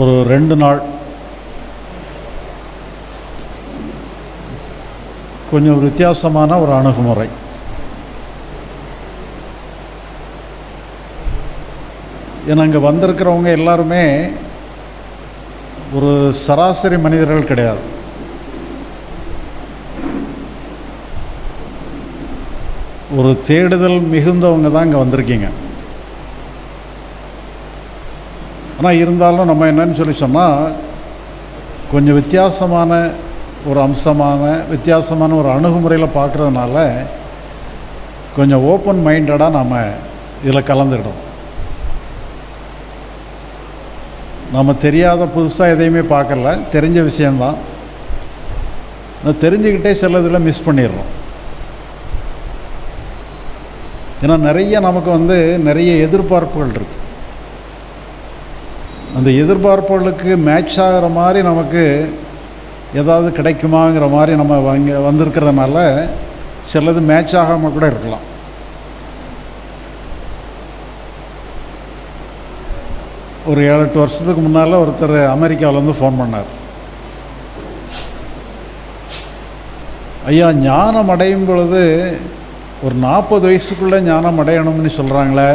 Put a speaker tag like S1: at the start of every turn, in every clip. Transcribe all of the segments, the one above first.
S1: ஒரு ரெண்டு நாள். கொஞ்சம் வித்தியாசமான ஒரு அணுகுமுறை. ஏன்னா இங்கே வந்திருக்கிறவங்க எல்லாருமே ஒரு சராசரி மனிதர்கள் கிடையாது. ஒரு தேடுதல் மிகுந்தவங்க தான் இங்கே வந்திருக்கீங்க. ஆனால் இருந்தாலும் நம்ம என்னன்னு சொல்லி சொன்னால் கொஞ்சம் வித்தியாசமான ஒரு அம்சமான வித்தியாசமான ஒரு அணுகுமுறையில் பார்க்குறதுனால கொஞ்சம் ஓப்பன் மைண்டடாக நாம் இதில் கலந்துக்கிட்டோம் நம்ம தெரியாத புதுசாக எதையுமே பார்க்கல. தெரிஞ்ச விஷயந்தான் நான் தெரிஞ்சுக்கிட்டே சிலதில் மிஸ் பண்ணிடுறோம். ஏன்னா நிறைய நமக்கு வந்து நிறைய எதிர்பார்ப்புகள் இருக்குது அந்த எதிர்பார்ப்புகளுக்கு மேட்ச் ஆகிற மாதிரி நமக்கு ஏதாவது கிடைக்குமாங்கிற மாதிரி நம்ம வாங்க வந்திருக்கிறதுனால சிலது மேட்ச் ஆகாமல் கூட இருக்கலாம். ஒரு ஏழு எட்டு வருஷத்துக்கு முன்னால் ஒருத்தர் அமெரிக்காவிலேருந்து ஃபோன் பண்ணார். ஐயா ஞானம் அடையும் பொழுது ஒரு நாற்பது வயசுக்குள்ளே ஞானம் அடையணும்னு சொல்கிறாங்களே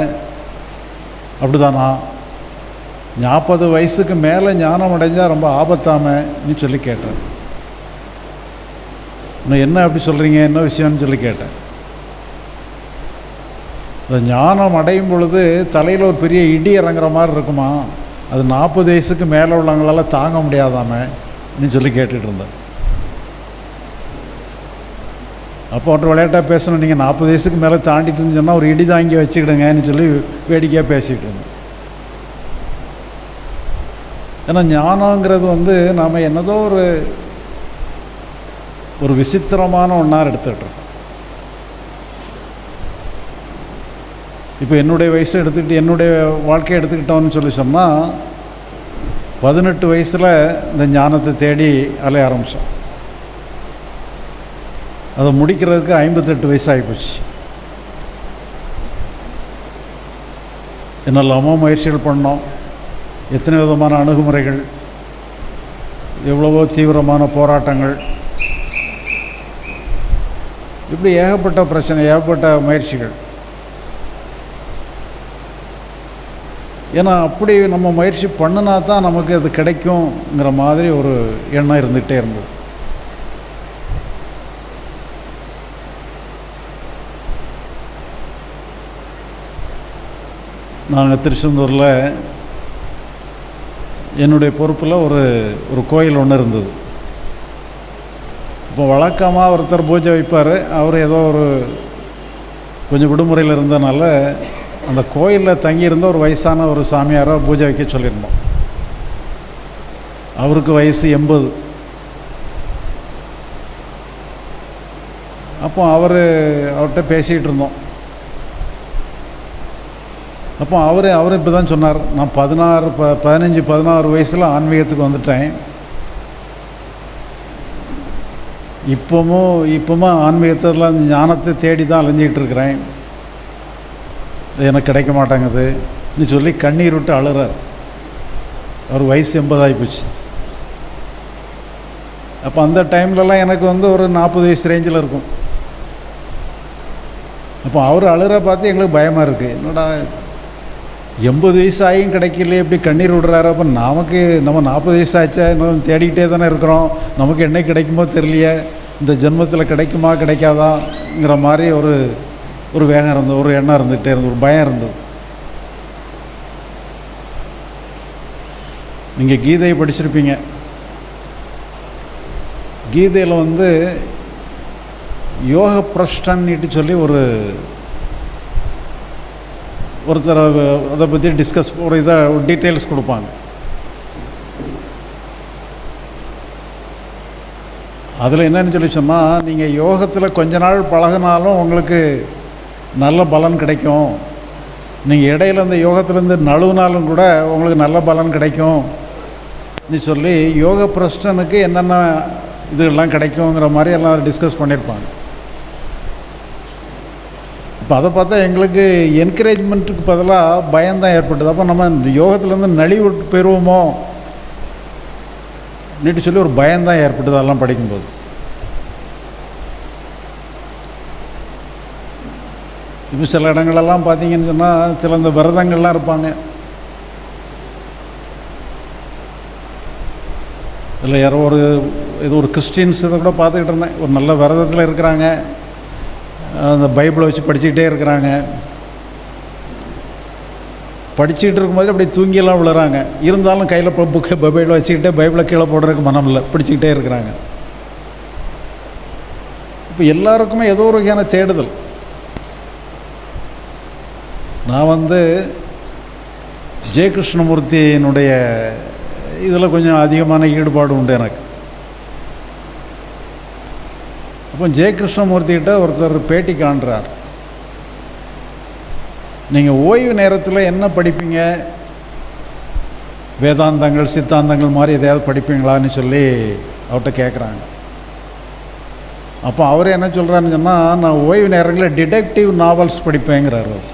S1: அப்படிதானா? நாற்பது வயசுக்கு மேலே ஞானம் அடைஞ்சால் ரொம்ப ஆபத்தாமன்னு சொல்லி கேட்டேன் இன்னும் என்ன அப்படி சொல்கிறீங்க என்ன விஷயம்னு சொல்லி கேட்டேன் இந்த ஞானம் அடையும் பொழுது தலையில் ஒரு பெரிய இடி இறங்குற மாதிரி இருக்குமா? அது நாற்பது வயசுக்கு மேலே உள்ளவங்களால தாங்க முடியாதாமன்னு சொல்லி கேட்டுட்டு இருந்தேன் அப்போ ஒன்று விளையாட்டாக பேசணும். நீங்கள் நாற்பது வயசுக்கு மேலே தாண்டிட்டுன்னு சொன்னால் ஒரு இடி தாங்கி வச்சுக்கிடுங்கன்னு சொல்லி வேடிக்கையாக பேசிகிட்டு இருந்தேன் ஏன்னா ஞானங்கிறது வந்து நாம் என்னதோ ஒரு ஒரு விசித்திரமான ஒன்றார் எடுத்துக்கிட்டோம் இப்போ என்னுடைய வயசை எடுத்துக்கிட்டு என்னுடைய வாழ்க்கையை எடுத்துக்கிட்டோம்னு சொல்லி சொன்னால் பதினெட்டு வயசில் இந்த ஞானத்தை தேடி அலைய ஆரம்பித்தோம் அதை முடிக்கிறதுக்கு ஐம்பத்தெட்டு வயசு ஆகிப்போச்சு என்னெல்லாமோ முயற்சிகள் பண்ணோம். எத்தனை விதமான அணுகுமுறைகள் எவ்வளவோ தீவிரமான போராட்டங்கள். இப்படி ஏகப்பட்ட பிரச்சனை ஏகப்பட்ட முயற்சிகள். ஏன்னா அப்படி நம்ம முயற்சி பண்ணினா தான் நமக்கு அது கிடைக்குங்கிற மாதிரி ஒரு எண்ணம் இருந்துகிட்டே இருந்தது. நாங்கள் திருச்செந்தூரில் என்னுடைய பொறுப்பில் ஒரு ஒரு கோயில் ஒன்று இருந்தது. இப்போ வழக்கமாக ஒருத்தர் பூஜை வைப்பார். அவர் ஏதோ ஒரு கொஞ்சம் விடுமுறையில் இருந்தனால அந்த கோயிலில் தங்கியிருந்த ஒரு வயசான ஒரு சாமியாரை பூஜை வைக்க சொல்லியிருந்தோம். அவருக்கு வயசு எண்பது. அப்போ அவர் அவர்கிட்ட பேசிகிட்டு இருந்தோம். அப்போ அவர் அவர் இப்படி தான் சொன்னார். நான் பதினாறு ப பதினஞ்சு பதினாறு வயசில் ஆன்மீகத்துக்கு வந்துட்டேன். இப்போவும் இப்போவும் ஆன்மீகத்தில் ஞானத்தை தேடி தான் அலைஞ்சிக்கிட்டு இருக்கிறேன் எனக்கு கிடைக்க மாட்டேங்குதுன்னு சொல்லி கண்ணீர் விட்டு அழுறார். அவர் வயசு எண்பதாகி போச்சு. அப்போ அந்த டைம்லலாம் எனக்கு வந்து ஒரு நாற்பது வயசு ரேஞ்சில் இருக்கும். அப்போ அவர் அழுகிற பார்த்து எங்களுக்கு பயமாக இருக்குது என்னடா எண்பது வயசு ஆகியும் கிடைக்கல எப்படி கண்ணீர் விடுறாரு? அப்போ நமக்கு நம்ம நாற்பது வயசு ஆச்சா இன்னும் தேடிக்கிட்டே தானே இருக்கிறோம். நமக்கு என்ன கிடைக்குமோ தெரியலையே. இந்த ஜென்மத்தில் கிடைக்குமா கிடைக்காதாங்கிற மாதிரி ஒரு ஒரு வேகம் இருந்தது ஒரு எண்ணம் இருந்துகிட்டே இருந்தது ஒரு பயம் இருந்தது. நீங்கள் கீதையை படிச்சிருப்பீங்க. கீதையில் வந்து யோக பிரஷ்டன்னிட்டு சொல்லி ஒரு ஒருத்தர் அதை பற்றி டிஸ்கஸ் ஒரு இதை டீட்டெயில்ஸ் கொடுப்பாங்க. அதில் என்னன்னு சொல்லி சொன்னால் நீங்கள் யோகத்தில் கொஞ்ச நாள் பழகினாலும் உங்களுக்கு நல்ல பலன் கிடைக்கும். நீங்கள் இடையில அந்த யோகத்திலேருந்து நழுவுனாலும் கூட உங்களுக்கு நல்ல பலன் கிடைக்கும். நீ சொல்லி யோக பிரஷ்டனுக்கு என்னென்ன இதெல்லாம் கிடைக்குங்கிற மாதிரி எல்லாம் டிஸ்கஸ் பண்ணியிருப்பாங்க. இப்போ அதை பார்த்தா எங்களுக்கு என்கரேஜ்மெண்ட்டுக்கு பதிலாக பயம்தான் ஏற்பட்டது. அப்போ நம்ம யோகத்துலேருந்து நலிவு பெறுவோமோ நீட்டு சொல்லி ஒரு பயம்தான் ஏற்பட்டது அதெல்லாம் படிக்கும்போது. இப்போ சில இடங்களெல்லாம் பார்த்தீங்கன்னு சொன்னால் சில இந்த விரதங்கள்லாம் இருப்பாங்க. இல்லை யாரோ ஒரு இது ஒரு கிறிஸ்டின்ஸ் இதை கூட பார்த்துக்கிட்டு இருந்தேன். ஒரு நல்ல விரதத்தில் இருக்கிறாங்க. அந்த பைபிளை வச்சு படிச்சுக்கிட்டே இருக்கிறாங்க. படிச்சுக்கிட்டு இருக்கும்போது அப்படி தூங்கியெல்லாம் விழுறாங்க. இருந்தாலும் கையில் இப்போ புக்கை பைபிளை வச்சுக்கிட்டே பைபிளை கீழே போடுறதுக்கு மனம் இல்லை. பிடிச்சிக்கிட்டே இருக்கிறாங்க. இப்போ எல்லாருக்குமே ஏதோ ஒரு வகையான தேடுதல். நான் வந்து ஜெயகிருஷ்ணமூர்த்தியினுடைய இதில் கொஞ்சம் அதிகமான ஈடுபாடு உண்டு எனக்கு. அப்போ ஜெயகிருஷ்ணமூர்த்திகிட்ட ஒருத்தர் பேட்டி காண்றார். நீங்கள் ஓய்வு நேரத்தில் என்ன படிப்பீங்க? வேதாந்தங்கள் சித்தாந்தங்கள் மாதிரி எதையாவது படிப்பீங்களான்னு சொல்லி அவர்கிட்ட கேட்குறாங்க அப்போ அவர் என்ன சொல்கிறாருன்னு சொன்னால் நான் ஓய்வு நேரங்களில் டிடெக்டிவ் நாவல்ஸ் படிப்பேங்கிறார் அவர்.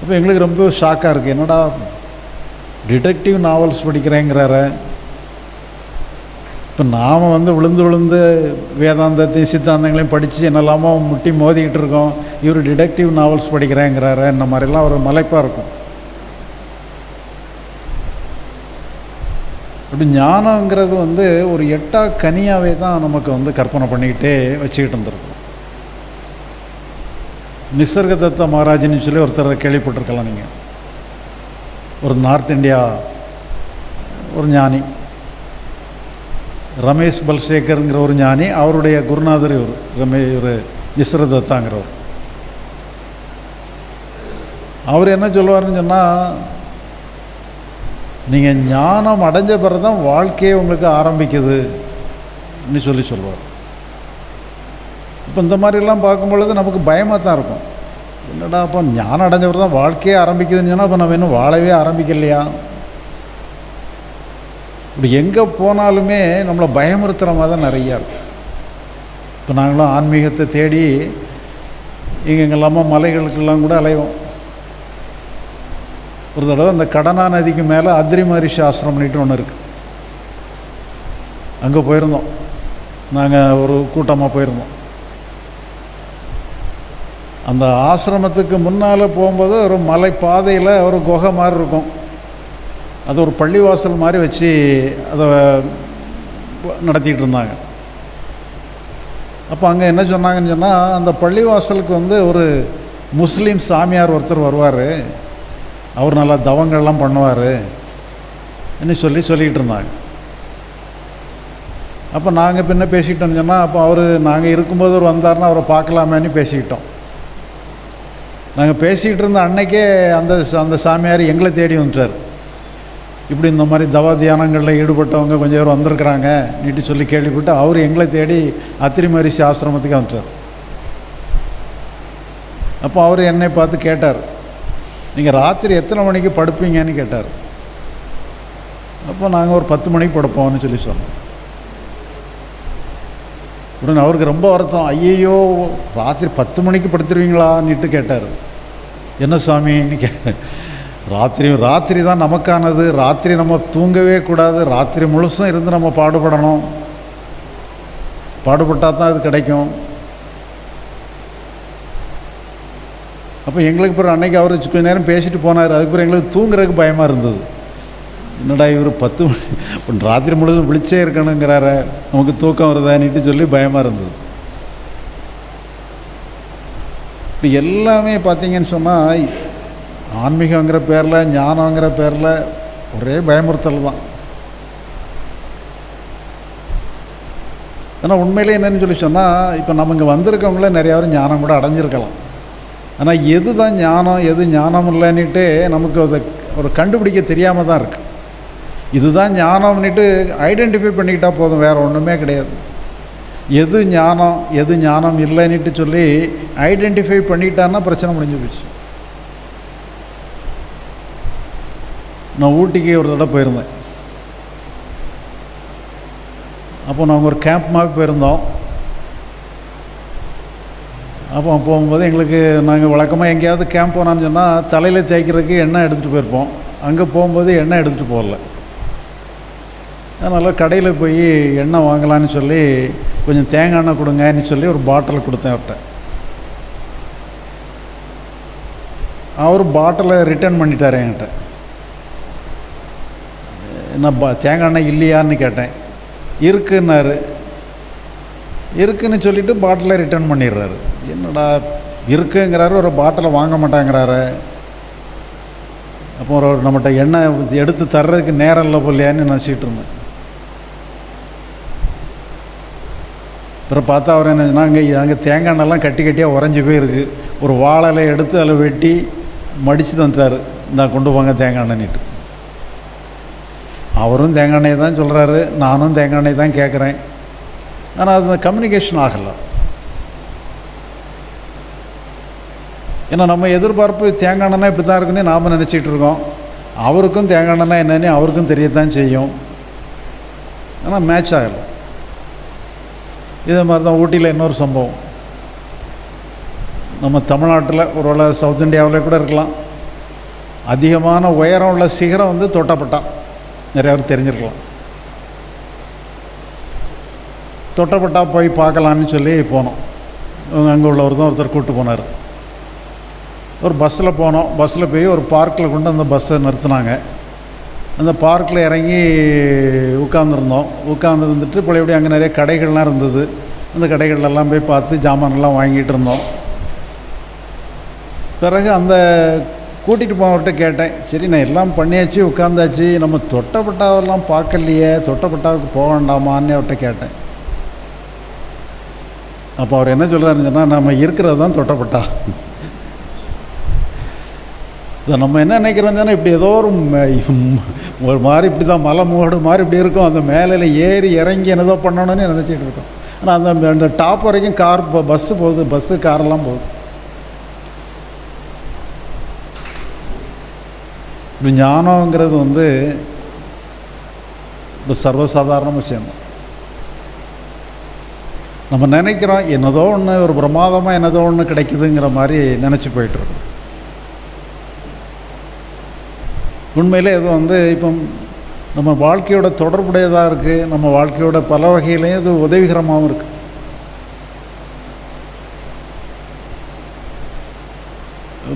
S1: அப்போ எங்களுக்கு ரொம்ப ஷாக்காக இருக்குது என்னடா டிடெக்டிவ் நாவல்ஸ் படிக்கிறேங்கிறார. இப்போ நாம் வந்து விழுந்து விழுந்து வேதாந்தத்தையும் சித்தாந்தங்களையும் படித்து என்னெல்லாமோ முட்டி மோதிக்கிட்டு இருக்கோம். இவர் டிடெக்டிவ் நாவல்ஸ் படிக்கிறேங்கிறாரு இந்த மாதிரிலாம் ஒரு மலைப்பாக இருக்கும். அப்படி ஞானங்கிறது வந்து ஒரு எட்டா கனியாகவே தான் நமக்கு வந்து கற்பனை பண்ணிக்கிட்டே வச்சுக்கிட்டு இருந்திருக்கும். நிசர்கதத்த மகாராஜின்னு சொல்லி ஒருத்தர் கேள்விப்பட்டிருக்கலாம் நீங்கள் ஒரு நார்த் இந்தியா ஒரு ஞானி. ரமேஷ் பல்சேகருங்கிற ஒரு ஞானி அவருடைய குருநாதர் இவர் ரமே இவர் நிஸ்ரதத்தாங்கிறவர் அவர் என்ன சொல்லுவார்னு சொன்னால் நீங்கள் ஞானம் அடைஞ்ச பிறகு தான் வாழ்க்கையே உங்களுக்கு ஆரம்பிக்குதுன்னு சொல்லி சொல்லுவார். இப்போ இந்த மாதிரிலாம் பார்க்கும் பொழுது நமக்கு பயமாக தான் இருக்கும். என்னடா அப்போ ஞானம் அடைஞ்சவர் தான் வாழ்க்கையே ஆரம்பிக்குதுன்னு சொன்னால் அப்போ நம்ம இன்னும் வாழவே ஆரம்பிக்கலையா? இப்படி எங்கே போனாலுமே நம்மளை பயமுறுத்துகிற மாதிரி தான் நிறையா இருக்கும் இப்போ நாங்களும் ஆன்மீகத்தை தேடி எங்கெங்கெல்லாமோ மலைகளுக்கெல்லாம் கூட அலைவோம். ஒரு தடவை அந்த கடனா நதிக்கு மேலே அத்ரி மகரிஷி ஆசிரமம்னுட்டு ஒன்று இருக்குது அங்கே போயிருந்தோம். நாங்கள் ஒரு கூட்டமாக போயிருந்தோம். அந்த ஆசிரமத்துக்கு முன்னால் போகும்போது ஒரு மலை பாதையில் ஒரு குகை மாதிரி இருக்கும். அது ஒரு பள்ளிவாசல் மாதிரி வச்சு அதை நடத்திக்கிட்டு இருந்தாங்க அப்போ அங்கே என்ன சொன்னாங்கன்னு சொன்னால் அந்த பள்ளிவாசலுக்கு வந்து ஒரு முஸ்லீம் சாமியார் ஒருத்தர் வருவார். அவர் நல்லா தவங்கள்லாம் பண்ணுவார் என்ன சொல்லி சொல்லிக்கிட்டு இருந்தாங்க அப்போ நாங்கள் பின்ன பேசிக்கிட்டோம்னு சொன்னால் அப்போ அவர் நாங்கள் இருக்கும்போது அவர் வந்தார்னா அவரை பார்க்கலாமேன்னு பேசிக்கிட்டோம். நாங்கள் பேசிக்கிட்டு இருந்த அன்னைக்கே அந்த அந்த சாமியார் எங்களை தேடி வந்துட்டார். இப்படி இந்த மாதிரி தவா தியானங்களில் ஈடுபட்டவங்க கொஞ்சம் பேர் வந்திருக்கிறாங்க நீட்டு சொல்லி கேள்விப்பட்டு அவர் எங்களை தேடி அத்திரி மரிசி ஆசிரமத்துக்கு அனுப்பிச்சார். அப்போ அவர் என்னை பார்த்து கேட்டார் நீங்கள் ராத்திரி எத்தனை மணிக்கு படுப்பீங்கன்னு கேட்டார். அப்போ நாங்கள் ஒரு பத்து மணிக்கு படுப்போம்னு சொல்லி சொன்னோம். உடனே அவருக்கு ரொம்ப வருத்தம் ஐயையோ ராத்திரி பத்து மணிக்கு படுத்துருவீங்களான்னுட்டு கேட்டார். என்ன சுவாமின்னு கே ராத்திரி ராத்திரி தான் நமக்கானது. ராத்திரி நம்ம தூங்கவே கூடாது. ராத்திரி முழுசும் இருந்து நம்ம பாடுபடணும். பாடுபட்டால் தான் அது கிடைக்கும். அப்போ எங்களுக்கு பிறகு அன்னைக்கு அவர் கொஞ்ச நேரம் பேசிட்டு போனார். அதுக்கு பிறகு எங்களுக்கு தூங்குறதுக்கு பயமாக இருந்தது. என்னடா இவர் பத்து மணி இப்போ ராத்திரி முழுதும் விழிச்சே இருக்கணுங்கிறார. நமக்கு தூக்கம் வருதான்னுட்டு சொல்லி பயமாக இருந்தது. இப்போ எல்லாமே பார்த்தீங்கன்னு சொன்னால் ஆன்மீகங்கிற பேரில் ஞானங்கிற பேரில் ஒரே பயமுறுத்தல் தான். ஏன்னா உண்மையிலே என்னென்னு சொல்லி சொன்னால் இப்போ நம்ம இங்கே வந்திருக்கவங்கள நிறையா பேர் ஞானம் கூட அடைஞ்சிருக்கலாம். ஆனால் எது தான் ஞானம் எது ஞானம் இல்லைன்னுட்டு நமக்கு அதை ஒரு கண்டுபிடிக்க தெரியாமல் தான் இருக்குது இதுதான் ஞானம்னுட்டு ஐடென்டிஃபை பண்ணிக்கிட்டால் போதும் வேறு ஒன்றுமே கிடையாது. எது ஞானம் எது ஞானம் இல்லைன்னுட்டு சொல்லி ஐடென்டிஃபை பண்ணிட்டான்னா பிரச்சனை முடிஞ்சு போச்சு. நான் ஊட்டிக்கு ஒரு தடவை போயிருந்தேன். அப்போ நாங்கள் ஒரு கேம்ப் மாதிரி போயிருந்தோம். அப்போ போகும்போது எங்களுக்கு நாங்கள் வழக்கமாக எங்கேயாவது கேம்ப் போனான்னு சொன்னால் தலையில் தேய்க்கிறதுக்கு எண்ணெய் எடுத்துகிட்டு போயிருப்போம். அங்கே போகும்போது எண்ணெய் எடுத்துகிட்டு போகல. அதனால் கடையில் போய் எண்ணெய் வாங்கலான்னு சொல்லி கொஞ்சம் தேங்காய் எண்ணெய் கொடுங்கன்னு சொல்லி ஒரு பாட்டில் கொடுத்தேன் அவர்கிட்ட அவர் பாட்டிலை ரிட்டர்ன் பண்ணிட்டார் என்கிட்ட. என்ன பா தேங்காய் எண்ணெய் இல்லையான்னு கேட்டேன். இருக்குன்னாரு. இருக்குன்னு சொல்லிட்டு பாட்டிலை ரிட்டர்ன் பண்ணிடுறாரு. என்னடா இருக்குங்கிறாரு ஒரு பாட்டிலை வாங்க மாட்டாங்கிறாரு. அப்போ ஒரு நம்மகிட்ட எண்ணெய் எடுத்து தர்றதுக்கு நேரம் இல்லை போலையான்னு நினச்சிட்டு இருந்தேன். அப்புறம் பார்த்தா அவர் என்ன அங்கே அங்கே தேங்காய் எண்ணெய்லாம் கட்டி கட்டியாக உறைஞ்சி போயிருக்கு. ஒரு வாழலை எடுத்து அதில் வெட்டி மடித்து தந்துட்டார் இந்தா கொண்டு போங்க தேங்காய் எண்ணெய்னிட்டு அவரும் தேங்காய் எண்ணெய் தான் சொல்கிறாரு நானும் தேங்காய் எண்ணெய் தான் கேட்குறேன் ஆனால் அது கம்யூனிகேஷன் ஆகலை. ஏன்னா நம்ம எதிர்பார்ப்பு தேங்காய் எண்ணெய்னா இப்படி தான் இருக்குன்னு நாம் நினச்சிட்டு இருக்கோம். அவருக்கும் தேங்காய் எண்ணெய் என்னன்னு அவருக்கும் தெரியத்தான் செய்யும். ஆனால் மேட்ச் ஆகலை. இதே மாதிரி தான் ஊட்டியில் இன்னொரு சம்பவம். நம்ம தமிழ்நாட்டில் ஒருவேளை சவுத் இந்தியாவில் கூட இருக்கலாம். அதிகமான உயரம் உள்ள சிகரம் வந்து தொட்டப்பட்டான். நிறைய பேர் தெரிஞ்சிருக்கலாம். தொட்டப்பட்டா போய் பார்க்கலான்னு சொல்லி போனோம். அங்கே உள்ளவர் தான் ஒருத்தர் கூப்பிட்டு போனார். ஒரு பஸ்ஸில் போனோம். பஸ்ஸில் போய் ஒரு பார்க்கில் கொண்டு அந்த பஸ்ஸை நிறுத்தினாங்க. அந்த பார்க்கில் இறங்கி உட்காந்துருந்தோம் உட்காந்துருந்துட்டு பழையபடி அங்கே நிறைய கடைகள்லாம் இருந்தது. அந்த கடைகள்லாம் போய் பார்த்து ஜாமான்லாம் வாங்கிட்டு இருந்தோம். பிறகு அந்த கூட்டிகிட்டு போனவர்கிட்ட கேட்டேன் சரி நான் எல்லாம் பண்ணியாச்சு உட்காந்தாச்சு நம்ம தொட்டப்பட்டாவெல்லாம் பார்க்கலையே தொட்டப்பட்டாவுக்கு போக வேண்டாமான்னு அவர்கிட்ட கேட்டேன். அப்போ அவர் என்ன சொல்கிறாருன்னு சொன்னால் நம்ம இருக்கிறது தான் தொட்டப்பட்டா. இதை நம்ம என்ன நினைக்கிறோம்னா இப்படி ஏதோ ஒரு ஒரு மாதிரி இப்படி தான் மலை மூடு மாதிரி இப்படி இருக்கும். அந்த மேலையில் ஏறி இறங்கி என்னதோ பண்ணணும்னு நினச்சிட்டு இருக்கோம். ஆனால் அந்த அந்த டாப் வரைக்கும் கார் பஸ்ஸு போகுது பஸ்ஸு காரெல்லாம் போகுது. இப்போ ஞானங்கிறது வந்து இப்போ சர்வசாதாரண விஷயம் நம்ம நினைக்கிறோம் என்னதோ ஒன்று ஒரு பிரமாதமாக என்னதோ ஒன்று கிடைக்குதுங்கிற மாதிரி நினச்சி போயிட்டுருக்கோம் உண்மையில் இது வந்து இப்போ நம்ம வாழ்க்கையோட தொடர்புடையதாக இருக்குது நம்ம வாழ்க்கையோட பல வகையிலையும் இது உதவிகரமாகவும் இருக்குது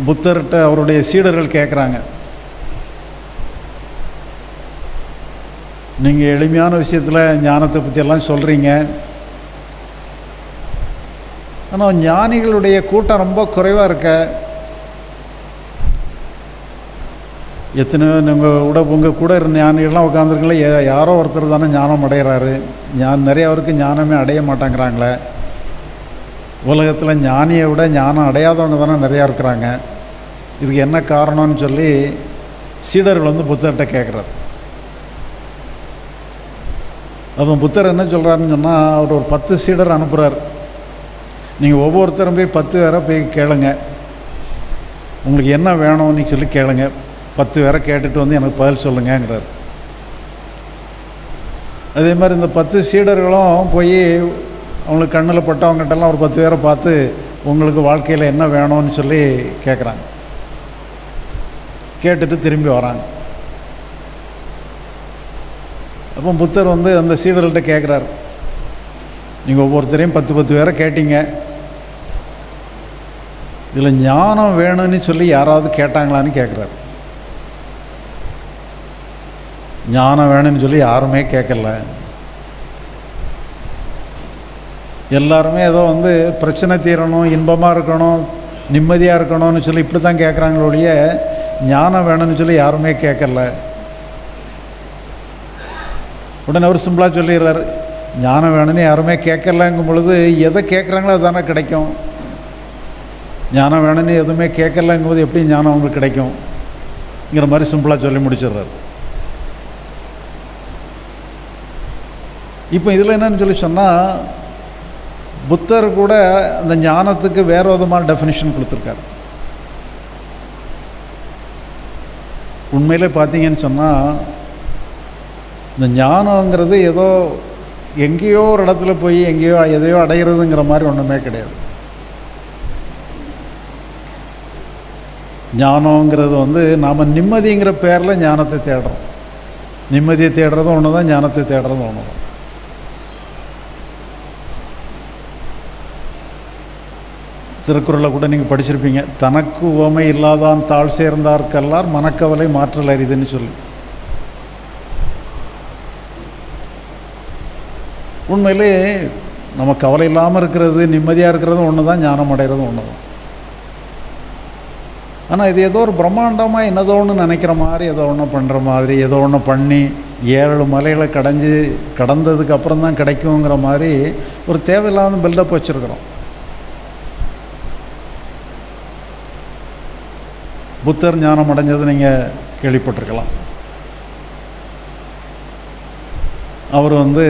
S1: புத்தர்கிட்ட அவருடைய சீடர்கள் கேட்குறாங்க நீங்கள் எளிமையான விஷயத்தில் ஞானத்தை பற்றியெல்லாம் சொல்கிறீங்க ஆனால் ஞானிகளுடைய கூட்டம் ரொம்ப குறைவாக இருக்க. எத்தனையோ நீங்கள் கூட உங்கள் கூட இருந்த ஞானிகள்லாம் உட்காந்துருக்கல யாரோ ஒருத்தர் தானே ஞானம் அடைகிறாரு ஞான் நிறைய அவருக்கு ஞானமே அடைய மாட்டேங்கிறாங்களே. உலகத்தில் ஞானியை விட ஞானம் அடையாதவங்க தானே நிறையா இருக்கிறாங்க. இதுக்கு என்ன காரணம்னு சொல்லி சீடர்கள் வந்து புத்தர்கிட்ட கேட்குறாரு அப்போ புத்தர் என்ன சொல்கிறாருன்னு சொன்னால் அவர் ஒரு பத்து சீடர் அனுப்புகிறார் நீங்கள் ஒவ்வொருத்தரும் போய் பத்து பேரை போய் கேளுங்க. உங்களுக்கு என்ன வேணும்னு சொல்லி கேளுங்க. பத்து பேரை கேட்டுட்டு வந்து எனக்கு பதில் சொல்லுங்கங்கிறார். அதே மாதிரி இந்த பத்து சீடர்களும் போய் அவங்களுக்கு கண்ணில் பட்டவங்ககிட்டலாம் ஒரு பத்து பேரை பார்த்து உங்களுக்கு வாழ்க்கையில் என்ன வேணும்னு சொல்லி கேட்குறாங்க கேட்டுட்டு திரும்பி வராங்க. அப்போ புத்தர் வந்து அந்த சீடர்கள்ட்ட கேட்குறாரு நீங்கள் ஒவ்வொருத்தரையும் பத்து பத்து பேரை கேட்டீங்க. இதில் ஞானம் வேணும்னு சொல்லி யாராவது கேட்டாங்களான்னு கேட்குறாரு ஞானம் வேணும்னு சொல்லி யாருமே கேட்கல எல்லாருமே ஏதோ வந்து பிரச்சனை தீரணும் இன்பமாக இருக்கணும் நிம்மதியாக இருக்கணும்னு சொல்லி இப்படி தான் கேட்குறாங்களோடைய ஞானம் வேணும்னு சொல்லி யாருமே கேட்கல உடனே அவர் சிம்பிளாக சொல்லிடுறாரு ஞானம் வேணும்னு யாருமே கேட்கலங்கும் பொழுது எதை கேட்குறாங்களோ அதுதானே கிடைக்கும். ஞானம் வேணும்னு எதுவுமே கேட்கலங்கும் போது எப்படி ஞானம் அவங்களுக்கு கிடைக்கும்ங்கிற மாதிரி சிம்பிளாக சொல்லி முடிச்சிடுறாரு. இப்போ இதில் என்னன்னு சொல்லி சொன்னால் புத்தர் கூட அந்த ஞானத்துக்கு வேறு விதமான டெஃபினிஷன் கொடுத்துருக்காரு. உண்மையிலே பார்த்தீங்கன்னு சொன்னால் இந்த ஞானங்கிறது ஏதோ எங்கேயோ ஒரு இடத்துல போய் எங்கேயோ எதையோ அடையிறதுங்கிற மாதிரி ஒன்றுமே கிடையாது. ஞானங்கிறது வந்து நாம் நிம்மதிங்கிற பேரில் ஞானத்தை தேடுறோம். நிம்மதியை தேடுறதும் ஒன்று தான் ஞானத்தை தேடுறதும் ஒன்று தான் திருக்குறளை கூட நீங்கள் படிச்சிருப்பீங்க. தனக்கு உவமை இல்லாதான் தாழ் சேர்ந்தார்க்கெல்லாம் மனக்கவலை மாற்றல் அறிதுன்னு சொல்லி. உண்மையிலே நம்ம கவலை இல்லாமல் இருக்கிறது நிம்மதியாக இருக்கிறதும் ஒன்று தான் ஞானம் அடைகிறதும் ஒன்று தான் ஆனால் இது ஏதோ ஒரு பிரம்மாண்டமாக என்னதோ ஒன்று நினைக்கிற மாதிரி ஏதோ ஒன்று பண்ணுற மாதிரி ஏதோ ஒன்று பண்ணி ஏழு மலைகளை கடைஞ்சி கடந்ததுக்கு அப்புறம் தான் கிடைக்குங்கிற மாதிரி ஒரு தேவையில்லாத பில்டப் வச்சுருக்குறோம். புத்தர் ஞானம் அடைஞ்சது நீங்கள் கேள்விப்பட்டிருக்கலாம். அவர் வந்து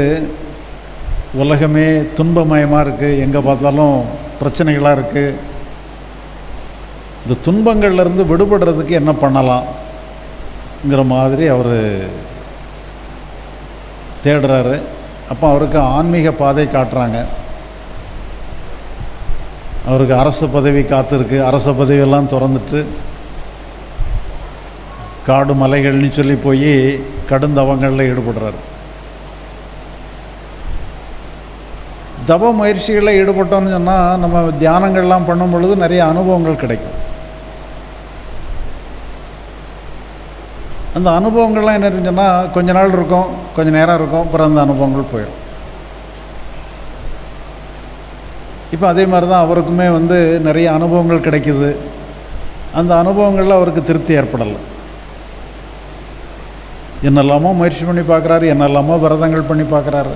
S1: உலகமே துன்பமயமாக இருக்குது எங்கே பார்த்தாலும் பிரச்சனைகளாக இருக்குது இந்த துன்பங்கள்லேருந்து விடுபடுறதுக்கு என்ன பண்ணலாம்ங்கிற மாதிரி அவர் தேடுறாரு. அப்போ அவருக்கு ஆன்மீக பாதை காட்டுறாங்க. அவருக்கு அரசு பதவி காத்திருக்கு. அரச பதவியெல்லாம் திறந்துட்டு காடு மலைகள்னு சொல்லி போய் கடுந்தவங்களில் ஈடுபடுறாரு. தப முயற்சிகளில் ஈடுபட்டோம்னு சொன்னால் நம்ம தியானங்கள்லாம் பண்ணும் பொழுது நிறைய அனுபவங்கள் கிடைக்கும். அந்த அனுபவங்கள்லாம் என்ன சொன்னால் கொஞ்ச நாள் இருக்கும் கொஞ்ச நேரம் இருக்கும் அப்புறம் அந்த அனுபவங்கள் போயிடும். இப்போ அதே மாதிரி தான் அவருக்குமே வந்து நிறைய அனுபவங்கள் கிடைக்கிது. அந்த அனுபவங்களில் அவருக்கு திருப்தி ஏற்படலை. என்னெல்லாமோ முயற்சி பண்ணி பார்க்குறாரு என்னெல்லாமோ விரதங்கள் பண்ணி பார்க்குறாரு.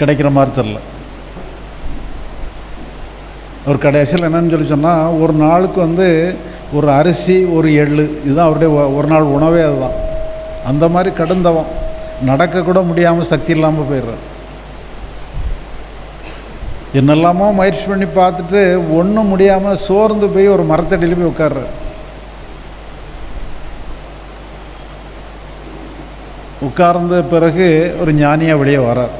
S1: கிடைக்கிற மாதிரி தெரில ஒரு கடைசியில் என்னன்னு சொல்லி சொன்னால் ஒரு நாளுக்கு வந்து ஒரு அரிசி ஒரு எள்ளு இதுதான் அவருடைய ஒரு நாள் உணவே அதுதான். அந்த மாதிரி கடுந்தவம். நடக்கக்கூட முடியாமல் சக்தி இல்லாமல் போயிடுறான் என்னெல்லாமோ முயற்சி பண்ணி பார்த்துட்டு ஒன்றும் முடியாமல் சோர்ந்து போய் ஒரு மரத்தடியில் போய் உட்கார்றார். உட்கார்ந்த பிறகு ஒரு ஞானியாக வெளியே வரார்.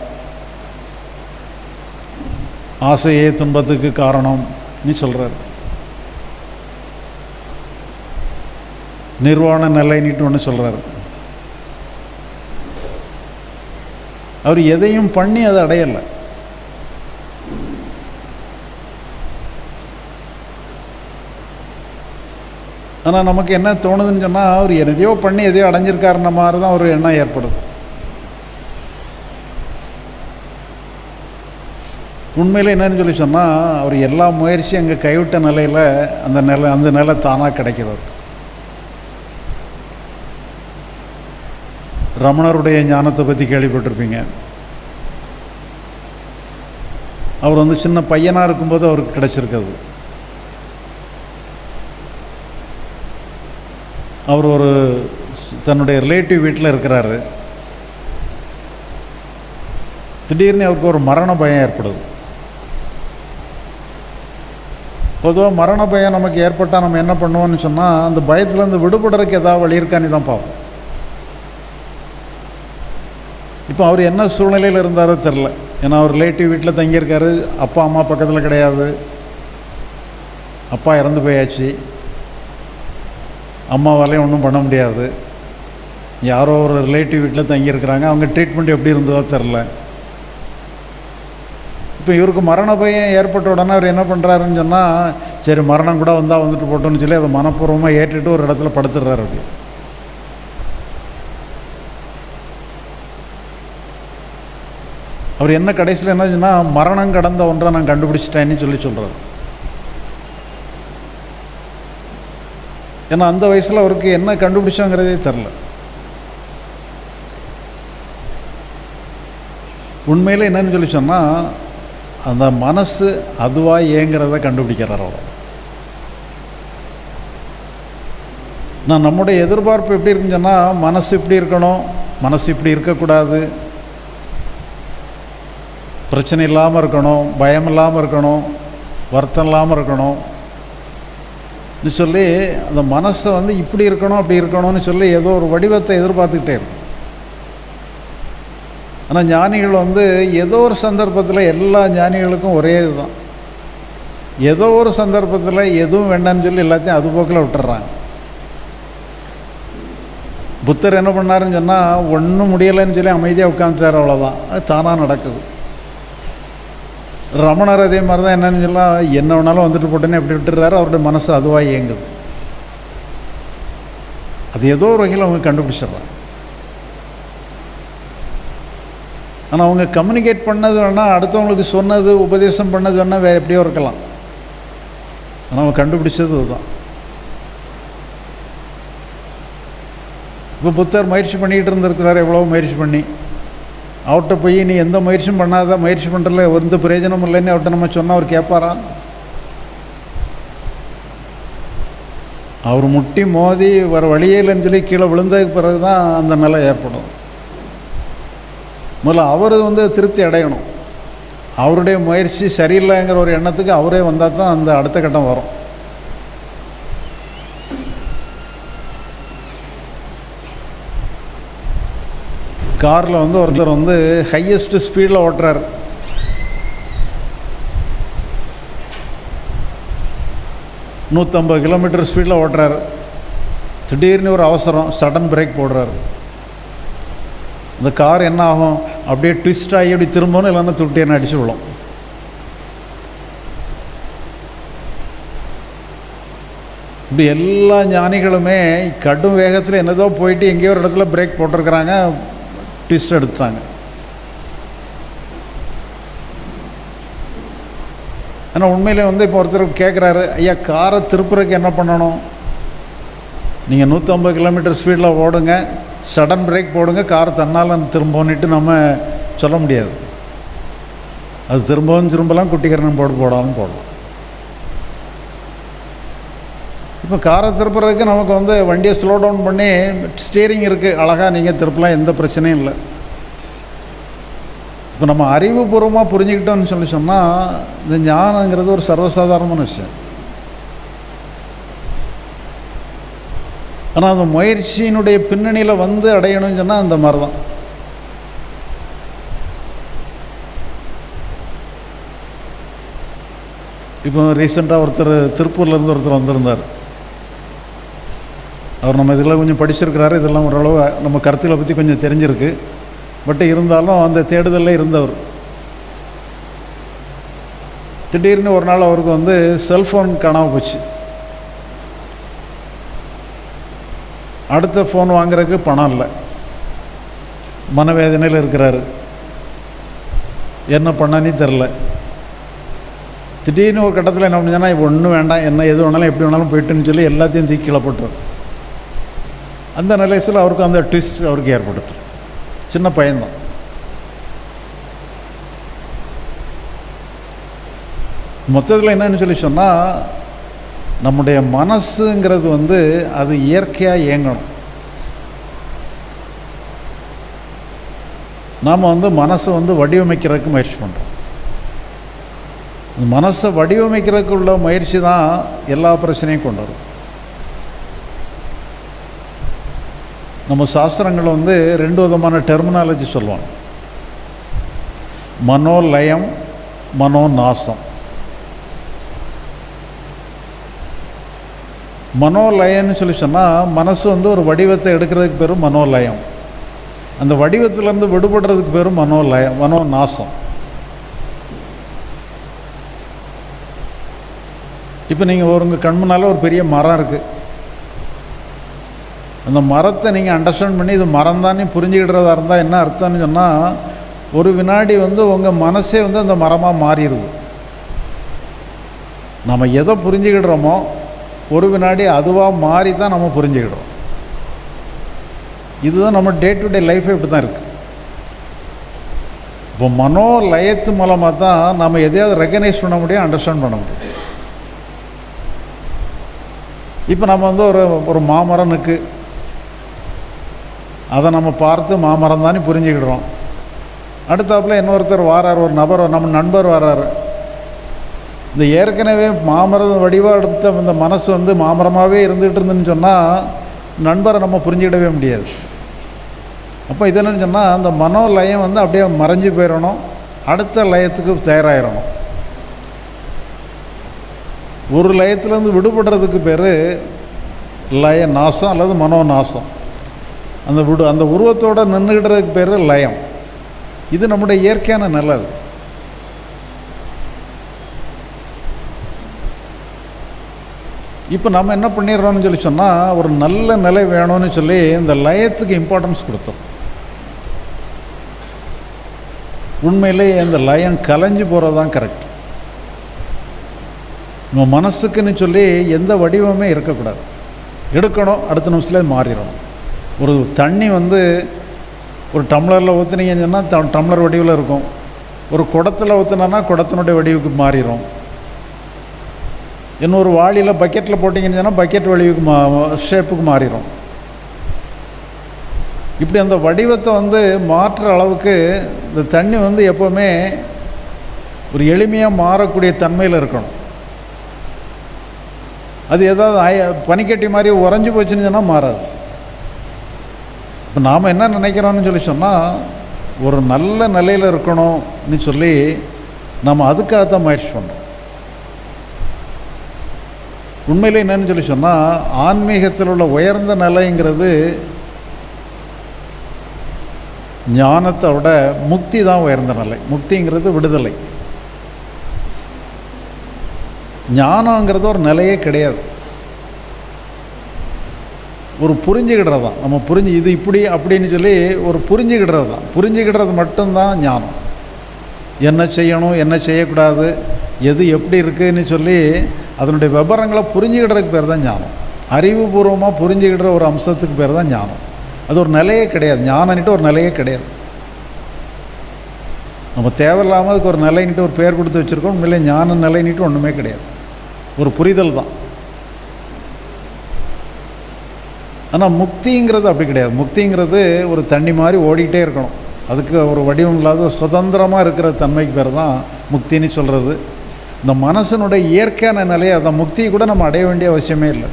S1: ஆசையே துன்பத்துக்கு காரணம்னு சொல்கிறார் நிர்வாண நிலைன்னுட்டு ஒன்று சொல்கிறார் அவர் எதையும் பண்ணி அதை அடையலை. ஆனால் நமக்கு என்ன தோணுதுன்னு சொன்னால் அவர் எதையோ பண்ணி எதையோ அடைஞ்சிருக்காருன மாதிரி தான் ஒரு எண்ணம் ஏற்படுது. உண்மையில் என்னன்னு சொல்லி சொன்னால் அவர் எல்லா முயற்சியும் அங்கே கைவிட்ட நிலையில் அந்த நிலை அந்த நிலை தானாக கிடைக்கிறது. ரமணருடைய ஞானத்தை பற்றி கேள்விப்பட்டிருப்பீங்க. அவர் வந்து சின்ன பையனாக இருக்கும்போது அவருக்கு கிடச்சிருக்கிறது. அவர் ஒரு தன்னுடைய ரிலேட்டிவ் வீட்டில் இருக்கிறாரு. திடீர்னு அவருக்கு ஒரு மரண பயம் ஏற்படுது. பொதுவாக மரண பயம் நமக்கு ஏற்பட்டால் நம்ம என்ன பண்ணுவோம்னு சொன்னால் அந்த பயத்துலேருந்து விடுபடுறதுக்கு ஏதாவது வழி இருக்கான்னு தான் பார்ப்போம் இப்போ அவர் என்ன சூழ்நிலையில் இருந்தாரோ தெரில ஏன்னா அவர் ரிலேட்டிவ் வீட்டில் தங்கியிருக்காரு அப்பா அம்மா பக்கத்தில் கிடையாது. அப்பா இறந்து போயாச்சு. அம்மாவாலையும் ஒன்றும் பண்ண முடியாது. யாரோ ஒரு ரிலேட்டிவ் வீட்டில் தங்கியிருக்கிறாங்க அவங்க ட்ரீட்மெண்ட் எப்படி இருந்ததோ தெரில இப்போ இவருக்கு மரண பயம் ஏற்பட்ட உடனே அவர் என்ன பண்ணுறாருன்னு சொன்னால் சரி மரணம் கூட வந்தால் வந்துட்டு போட்டோம்னு சொல்லி அதை மனப்பூர்வமாக ஏற்றுட்டு ஒரு இடத்துல படுத்துடுறாரு அப்படி. அவர் என்ன கடைசியில் என்ன சொன்னால் மரணம் கடந்த ஒன்றை நான் கண்டுபிடிச்சிட்டேன்னு சொல்லி சொல்கிறார் ஏன்னா அந்த வயசில் அவருக்கு என்ன கண்டுபிடிச்சோங்கிறதே தெரில உண்மையில் என்னன்னு சொல்லி சொன்னால் அந்த மனசு அதுவாக ஏங்கிறத கண்டுபிடிக்கிறார் அவர். நான் நம்முடைய எதிர்பார்ப்பு எப்படி இருக்குன்னு சொன்னால் மனசு இப்படி இருக்கணும் மனசு இப்படி இருக்கக்கூடாது. பிரச்சனை இல்லாமல் இருக்கணும் பயம் இல்லாமல் இருக்கணும் வருத்தம் இல்லாமல் இருக்கணும். சொல்லி அந்த மனசை வந்து இப்படி இருக்கணும் அப்படி இருக்கணும்னு சொல்லி ஏதோ ஒரு வடிவத்தை எதிர்பார்த்துக்கிட்டே இருக்கும். ஆனால் ஞானிகள் வந்து ஏதோ ஒரு சந்தர்ப்பத்தில் எல்லா ஞானிகளுக்கும் ஒரே இதுதான். ஏதோ ஒரு சந்தர்ப்பத்தில் எதுவும் வேண்டாம்னு சொல்லி எல்லாத்தையும் அது போக்கில் விட்டுறாங்க. புத்தர் என்ன பண்ணாருன்னு சொன்னால் ஒன்றும் முடியலைன்னு சொல்லி அமைதியாக உட்காந்துட்டார் அவ்வளோதான் அது தானாக நடக்குது. ரமணர் அதே மாதிரி தான் என்னன்னு சொன்னால் என்ன வேணாலும் வந்துட்டு போட்டேன்னு எப்படி விட்டுறாரு? அவருடைய மனசு அதுவாக இயங்குது. அது ஏதோ ஒரு வகையில் அவங்க கண்டுபிடிச்சிடுறாங்க. ஆனால் அவங்க கம்யூனிகேட் பண்ணது வேணால் அடுத்தவங்களுக்கு சொன்னது உபதேசம் பண்ணது வேணால் வேறு எப்படியோ இருக்கலாம். ஆனால் அவங்க கண்டுபிடிச்சது இதுதான் இப்போ புத்தர் முயற்சி பண்ணிக்கிட்டு இருந்திருக்கிறார் எவ்வளோ முயற்சி பண்ணி. அவர்கிட்ட போய் நீ எந்த முயற்சியும் பண்ணாத முயற்சி பண்ணுறல எந்த பிரயோஜனமும் இல்லைன்னு அவர்கிட்ட நம்ம சொன்னால் அவர் கேட்பாரா? அவர் முட்டி மோதி வர வழியே இல்லைன்னு சொல்லி கீழே விழுந்ததுக்கு பிறகு தான் அந்த நிலை ஏற்படும். முதல்ல அவர் வந்து திருப்தி அடையணும். அவருடைய முயற்சி சரியில்லைங்கிற ஒரு எண்ணத்துக்கு அவரே வந்தால் தான் அந்த அடுத்த கட்டம் வரும். காரில் வந்து ஒருத்தர் வந்து ஹையஸ்ட் ஸ்பீடில் ஓட்டுறார். நூற்றம்பது கிலோமீட்டர் ஸ்பீடில் ஓட்டுறார். திடீர்னு ஒரு அவசரம் சடன் பிரேக் போடுறார். இந்த கார் என்ன ஆகும்? அப்படியே ட்விஸ்ட் ஆகி அப்படி திரும்பணும் இல்லைன்னா துட்டியை அடிச்சு விடும் இப்படி எல்லா ஞானிகளுமே கடும் வேகத்தில் என்னதோ போயிட்டு எங்கேயோ ஒரு இடத்துல பிரேக் போட்டிருக்கிறாங்க ட்விஸ்ட் எடுத்துட்டாங்க. ஆனால் உண்மையிலே வந்து இப்போ ஒருத்தர் கேட்குறாரு ஐயா காரை திருப்புறதுக்கு என்ன பண்ணணும்? நீங்கள் நூற்றம்பது கிலோமீட்டர் ஸ்பீடில் ஓடுங்க சடன் பிரேக் போடுங்க கார் தன்னால் திரும்பன்னுட்டு நம்ம சொல்ல முடியாது. அது திரும்பவும் திரும்பலாம் குட்டிக்கரணம் போட்டு போடாமல் போடலாம். இப்போ காரை திருப்புறதுக்கு நமக்கு வந்து வண்டியை ஸ்லோ டவுன் பண்ணி ஸ்டீரிங் இருக்குது அழகாக நீங்கள் திருப்பலாம் எந்த பிரச்சனையும் இல்லை. இப்போ நம்ம அறிவுபூர்வமாக புரிஞ்சுக்கிட்டோம்னு சொல்லி சொன்னால் இந்த ஞானங்கிறது ஒரு சர்வசாதாரணமான விஷயம். ஆனால் அந்த முயற்சியினுடைய பின்னணியில் வந்து அடையணும்னு சொன்னால் அந்த மாதிரி தான் இப்போ ரீசெண்டாக ஒருத்தர் திருப்பூர்லேருந்து ஒருத்தர் வந்திருந்தார். அவர் நம்ம இதெல்லாம் கொஞ்சம் படிச்சிருக்கிறாரு. இதெல்லாம் ஓரளவு நம்ம கருத்துக்களை பற்றி கொஞ்சம் தெரிஞ்சிருக்கு. பட் இருந்தாலும் அந்த தேடுதலில் இருந்தவர். திடீர்னு ஒரு நாள் அவருக்கு வந்து செல்ஃபோன் காணாமல் போச்சு. அடுத்த ஃபோன் வாங்குறதுக்கு பணம் இல்லை. மனவேதனையில் இருக்கிறாரு. என்ன பண்ணனே தெரில திடீர்னு ஒரு கட்டத்தில் என்ன பண்ணுச்சுன்னா இப்போ ஒன்றும் வேண்டாம். என்ன எது வேணாலும் எப்படி வேணாலும் போயிட்டுன்னு சொல்லி எல்லாத்தையும் தூக்கி கீழே அந்த நிலையத்தில் அவருக்கு அந்த ட்விஸ்ட் அவருக்கு ஏற்பட்டுரு சின்ன பையன்தான். மொத்தத்தில் என்னன்னு சொல்லி சொன்னால் நம்முடைய மனசுங்கிறது வந்து அது இயற்கையாக இயங்கணும். நாம் வந்து மனசை வந்து வடிவமைக்கிறதுக்கு முயற்சி பண்ணுறோம் மனசை வடிவமைக்கிறதுக்கு உள்ள முயற்சி தான் எல்லா பிரச்சனையும் கொண்டு வரும். நம்ம சாஸ்திரங்கள் வந்து ரெண்டு விதமான டெர்மினாலஜி சொல்லுவாங்க. மனோலயம் மனோநாசம். மனோலயம்னு சொல்லி சொன்னால் மனசு வந்து ஒரு வடிவத்தை எடுக்கிறதுக்கு பேர் மனோலயம். அந்த வடிவத்திலேருந்து விடுபடுறதுக்கு பேர் மனோலயம் மனோநாசம். இப்போ நீங்கள் ஒரு உங்கள் கண் முன்னால் ஒரு பெரிய மரம் இருக்குது அந்த மரத்தை நீங்கள் அண்டர்ஸ்டாண்ட் பண்ணி இது மரம் தானே புரிஞ்சுக்கிடுறதா இருந்தால் என்ன அர்த்தம்னு சொன்னால் ஒரு வினாடி வந்து உங்கள் மனசே வந்து அந்த மரமாக மாறிடுது நம்ம எதை புரிஞ்சுக்கிடுறோமோ ஒரு வினாடி அதுவாக மாறி தான் நம்ம புரிஞ்சுக்கிடுறோம். இதுதான் நம்ம டே டு டே லைஃபே இப்படி தான் இருக்குது இப்போ மனோ லயத்து மூலமாக தான் நம்ம எதையாவது ரெக்கனைஸ் பண்ண முடியும் அண்டர்ஸ்டாண்ட் பண்ண முடியும். இப்போ நம்ம வந்து ஒரு ஒரு மாமரம் நிற்கு அதை நம்ம பார்த்து மாமரம் தானே புரிஞ்சுக்கிடுறோம். அடுத்தாப்புல இன்னொருத்தர் வாரார் ஒரு நபர் நம்ம நண்பர் வர்றாரு இந்த ஏற்கனவே மாமரம் வடிவாக எடுத்த இந்த மனசு வந்து மாமரமாகவே இருந்துகிட்டு இருந்துன்னு சொன்னால் நண்பரை நம்ம புரிஞ்சுக்கிடவே முடியாது. அப்போ இது என்னன்னு சொன்னால் அந்த மனோலயம் வந்து அப்படியே மறைஞ்சு போயிடணும் அடுத்த லயத்துக்கு தயாராகிடணும் ஒரு லயத்துலேருந்து விடுபடுறதுக்கு பேர் லய நாசம் அல்லது மனோ நாசம் அந்த விடு அந்த உருவத்தோடு நின்றுக்கிட்டதுக்கு பேர் லயம். இது நம்முடைய இயற்கையான நல்லது இப்போ நம்ம என்ன பண்ணிடுறோம்னு சொல்லி சொன்னால் ஒரு நல்ல நிலை வேணும்னு சொல்லி இந்த லயத்துக்கு இம்பார்ட்டன்ஸ் கொடுத்தோம். உண்மையிலேயே இந்த லயம் கலைஞ்சு போகிறது தான் கரெக்ட் நம்ம மனசுக்குன்னு சொல்லி எந்த வடிவமே இருக்கக்கூடாது. எடுக்கணும் அடுத்த நிமிஷத்தில் மாறிடணும். ஒரு தண்ணி வந்து ஒரு டம்ளரில் ஊற்றுனீங்கன்னு சொன்னால் டம்ளர் வடிவில் இருக்கும். ஒரு குடத்தில் ஊற்றுனா குடத்தினுடைய வடிவுக்கு மாறிடும் இன்னொரு வாளியில் பக்கெட்டில் போட்டிங்கன்னு சொன்னால் பக்கெட் வடிவுக்கு மா ஷேப்புக்கு மாறிடும் இப்படி அந்த வடிவத்தை வந்து மாற்றுற அளவுக்கு இந்த தண்ணி வந்து எப்போவுமே ஒரு எளிமையாக மாறக்கூடிய தன்மையில் இருக்கணும். அது ஏதாவது பனிக்கட்டி மாதிரி உறைஞ்சி போச்சுன்னு சொன்னால் மாறாது. இப்போ நாம் என்ன நினைக்கிறோம்னு சொல்லி சொன்னால் ஒரு நல்ல நிலையில் இருக்கணும்னு சொல்லி நம்ம அதுக்காக தான் முயற்சி பண்ணுறோம் உண்மையில் என்னன்னு சொல்லி சொன்னால் ஆன்மீகத்தில் உள்ள உயர்ந்த நிலைங்கிறது ஞானத்தை விட முக்தி தான் உயர்ந்த நிலை. முக்திங்கிறது விடுதலை. ஞானங்கிறது ஒரு நிலையே கிடையாது. ஒரு புரிஞ்சுக்கிடுறது தான் நம்ம புரிஞ்சு இது இப்படி அப்படின்னு சொல்லி ஒரு புரிஞ்சுக்கிடுறது தான். புரிஞ்சுக்கிடுறது மட்டும்தான் ஞானம். என்ன செய்யணும் என்ன செய்யக்கூடாது எது எப்படி இருக்குதுன்னு சொல்லி அதனுடைய விவரங்களை புரிஞ்சுக்கிடுறதுக்கு பேர் தான் ஞானம். அறிவுபூர்வமாக புரிஞ்சுக்கிடுற ஒரு அம்சத்துக்கு பேர் தான் ஞானம். அது ஒரு நிலையே கிடையாது. ஞானன்ட்டு ஒரு நிலையே கிடையாது. நம்ம தேவையில்லாமல் அதுக்கு ஒரு நிலைன்ட்டு ஒரு பேர் கொடுத்து வச்சுருக்கோம். உண்மையிலே ஞான நிலைன்ட்டு ஒன்றுமே கிடையாது. ஒரு புரிதல் தான். ஆனால் முக்திங்கிறது அப்படி கிடையாது. முக்திங்கிறது ஒரு தண்ணி மாதிரி ஓடிக்கிட்டே இருக்கணும். அதுக்கு ஒரு வடிவம் இல்லாத ஒரு சுதந்திரமாக இருக்கிற தன்மைக்கு பேர் தான் முக்தின்னு சொல்கிறது இந்த மனசனுடைய இயற்கையான நிலையை அந்த முக்தியை கூட நம்ம அடைய வேண்டிய அவசியமே இல்லை.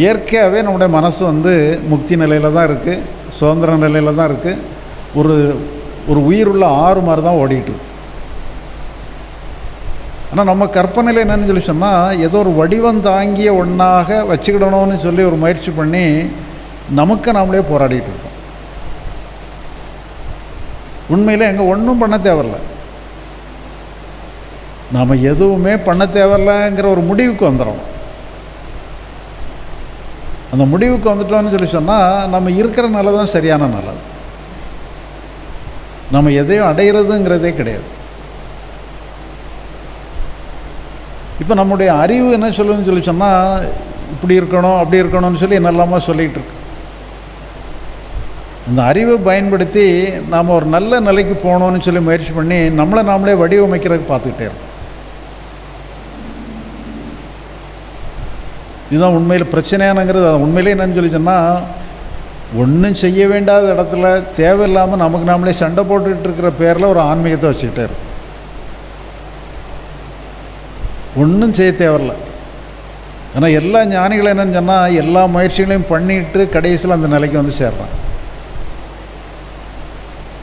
S1: இயற்கையாகவே நம்முடைய மனசு வந்து முக்தி நிலையில் தான் இருக்குது சுதந்திர நிலையில் தான் இருக்குது ஒரு ஒரு உயிர் உள்ள ஆறு மாதிரி தான் ஓடிட்டு ஆனால் நம்ம கற்பனையில் என்னன்னு சொல்லி சொன்னால் ஏதோ ஒரு வடிவம் தாங்கிய ஒன்றாக வச்சுக்கிடணும்னு சொல்லி ஒரு முயற்சி பண்ணி நமக்கு நாமளே போராடிட்டு இருக்கோம். உண்மையில் எங்கே ஒன்றும் பண்ண தேவையில்ல. நாம் எதுவுமே பண்ண தேவையில்லைங்கிற ஒரு முடிவுக்கு வந்துடும் அந்த முடிவுக்கு வந்துட்டோம்னு சொல்லி சொன்னால் நம்ம இருக்கிற நிலை தான் சரியான நல்லது நம்ம எதையும் அடையிறதுங்கிறதே கிடையாது. இப்போ நம்முடைய அறிவு என்ன சொல்லுன்னு சொல்லி சொன்னால் இப்படி இருக்கணும் அப்படி இருக்கணும்னு சொல்லி என்னெல்லாமோ சொல்லிகிட்டு இருக்கு. அந்த அறிவை பயன்படுத்தி நாம் ஒரு நல்ல நிலைக்கு போகணும்னு சொல்லி முயற்சி பண்ணி நம்மளை நாமளே வடிவமைக்கிறதுக்கு பார்த்துக்கிட்டே இருக்கோம். இதுதான் உண்மையில் பிரச்சனையானங்கிறது. அது உண்மையிலே என்னன்னு சொல்லி சொன்னால் ஒன்றும் செய்ய வேண்டாத இடத்துல தேவையில்லாமல் நமக்கு நாமளே சண்டை போட்டுக்கிட்டு இருக்கிற பேரில் ஒரு ஆன்மீகத்தை வச்சுக்கிட்டே இருக்கும் ஒன்றும் செய்ய தேவையில்ல. ஆனால் எல்லா ஞானிகளும் என்னென்னு சொன்னால் எல்லா முயற்சிகளையும் பண்ணிட்டு கடைசியில் அந்த நிலைக்கு வந்து சேர்றான்.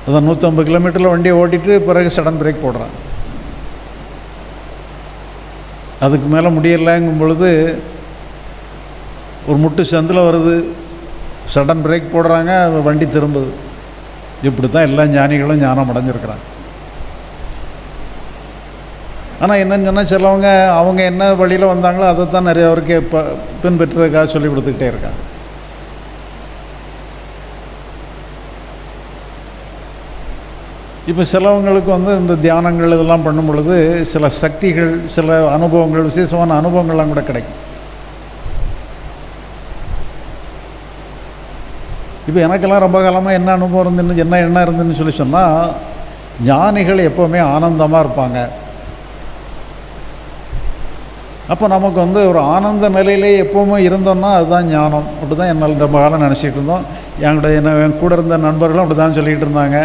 S1: அதான் நூற்றம்பது கிலோமீட்டரில் வண்டியை ஓட்டிட்டு பிறகு சடன் பிரேக் போடுறான். அதுக்கு மேலே முடியலைங்கும் பொழுது ஒரு முட்டு சந்தில் வருது சடன் பிரேக் போடுறாங்க வண்டி திரும்புது. இப்படி தான் எல்லா ஞானிகளும் ஞானம் அடைஞ்சிருக்கிறாங்க. ஆனால் என்னன்னு சொன்னால் சிலவங்க அவங்க என்ன வழியில் வந்தாங்களோ அதை தான் நிறைய பேருக்கு இப்போ பின்பற்றுறதுக்காக சொல்லி கொடுத்துக்கிட்டே இருக்காங்க. இப்போ சிலவங்களுக்கு வந்து இந்த தியானங்கள் இதெல்லாம் பண்ணும் பொழுது சில சக்திகள் சில அனுபவங்கள் விசேஷமான அனுபவங்கள்லாம் கூட கிடைக்கும். இப்போ எனக்கெல்லாம் ரொம்ப காலமாக என்ன அனுபவம் இருந்துன்னு என்ன என்ன இருந்துன்னு சொல்லி சொன்னால் ஞானிகள் எப்போவுமே ஆனந்தமாக இருப்பாங்க. அப்போ நமக்கு வந்து ஒரு ஆனந்த நிலையிலே எப்போவுமே இருந்தோம்னா அதுதான் ஞானம். அப்படி தான் என்னால் ரொம்ப காலம் நினச்சிட்டு இருந்தோம். என்கிட்ட என்ன என் கூட இருந்த நண்பர்களும் அப்படி தான் சொல்லிகிட்டு இருந்தாங்க.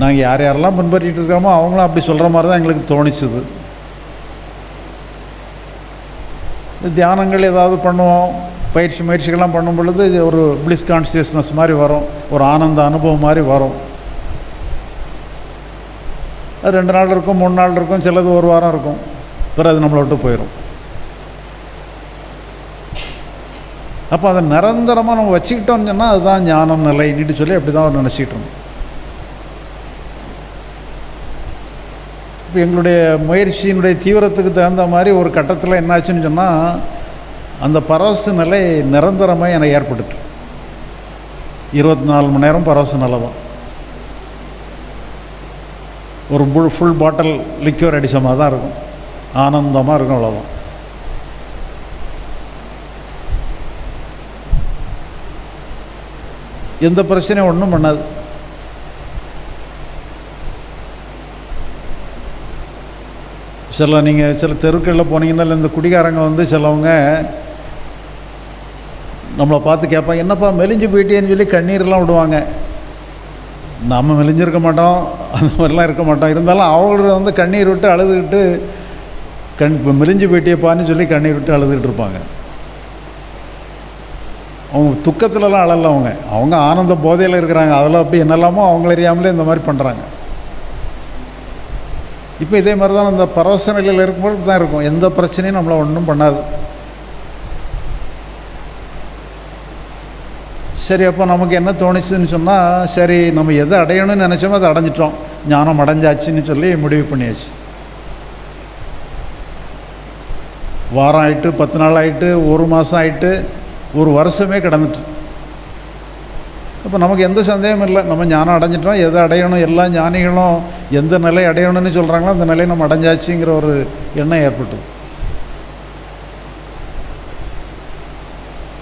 S1: நாங்கள் யார் யாரெல்லாம் பின்பற்றிட்டு இருக்கோமோ அவங்களும் அப்படி சொல்கிற மாதிரி தான் எங்களுக்கு தோணிச்சுது. தியானங்கள் ஏதாவது பண்ணுவோம். பயிற்சி முயற்சிகள்லாம் பண்ணும் பொழுது ஒரு பிளிஸ் கான்சியஸ்னஸ் மாதிரி வரும். ஒரு ஆனந்த அனுபவம் மாதிரி வரும். அது ரெண்டு நாள் இருக்கும் மூணு நாள் இருக்கும் சிலது ஒரு வாரம் இருக்கும். பிறகு அது நம்மளை விட்டு போயிடும் அப்போ அதை நிரந்தரமாக நம்ம வச்சுக்கிட்டோம்னு சொன்னால் அதுதான் ஞானம் நிலைன்னு சொல்லி அப்படி தான் அவர் நினச்சிக்கிட்டு இருந்தோம். இப்போ எங்களுடைய முயற்சியினுடைய தீவிரத்துக்கு தகுந்த மாதிரி ஒரு கட்டத்தில் என்னாச்சுன்னு சொன்னால் அந்த பரவச நிலை நிரந்தரமாக எனக்கு ஏற்பட்டுட்டு. இருபத்தி நாலு மணி நேரம் பரவச நிலை தான். ஒரு புல் ஃபுல் பாட்டில் லிக்யூர் அடித்த மாதிரி தான் இருக்கும். ஆனந்தமாக இருக்கும் அவ்வளோதான் எந்த பிரச்சனையும் ஒன்றும் பண்ணாது. சில நீங்கள் சில தெருக்களில் போனீங்கன்னா இல்லை இந்த குடிகாரங்க வந்து சிலவங்க நம்மளை பார்த்து கேட்பாங்க என்னப்பா மெலிஞ்சு போயிட்டேன்னு சொல்லி கண்ணீர்லாம் விடுவாங்க. நம்ம மெலிஞ்சிருக்க மாட்டோம் அந்த மாதிரிலாம் இருக்க மாட்டோம். இருந்தாலும் அவங்கள வந்து கண்ணீர் விட்டு அழுதுகிட்டு கண் இப்போ மெலிஞ்சு போயிட்டேப்பான்னு சொல்லி கண்ணீர் விட்டு அழுதுகிட்டு இருப்பாங்க. அவங்க துக்கத்துலலாம் அழல அவங்க. அவங்க ஆனந்த போதையில் இருக்கிறாங்க. அதில் அப்படி என்னெல்லாமோ அவங்கள அறியாமலே இந்த மாதிரி பண்ணுறாங்க இப்போ இதே மாதிரி தான் அந்த பரவச நிலையில் இருக்கும்போது தான் இருக்கும். எந்த பிரச்சனையும் நம்மளை ஒன்றும் பண்ணாது. சரி அப்போ நமக்கு என்ன தோணுச்சுன்னு சொன்னால் சரி நம்ம எதை அடையணும்னு நினச்சோமோ அதை அடைஞ்சிட்டோம். ஞானம் அடைஞ்சாச்சுன்னு சொல்லி முடிவு பண்ணியாச்சு. வாரம் ஆயிட்டு பத்து நாள் ஆயிட்டு ஒரு மாதம் ஆயிட்டு ஒரு வருஷமே கிடந்துட்டு. அப்போ நமக்கு எந்த சந்தேகமும் இல்லை. நம்ம ஞானம் அடைஞ்சிட்டோம். எதை அடையணும்? எல்லா ஞானிகளும் எந்த நிலை அடையணும்னு சொல்கிறாங்களோ அந்த நிலையை நம்ம அடைஞ்சாச்சுங்கிற ஒரு எண்ணம் ஏற்பட்டது.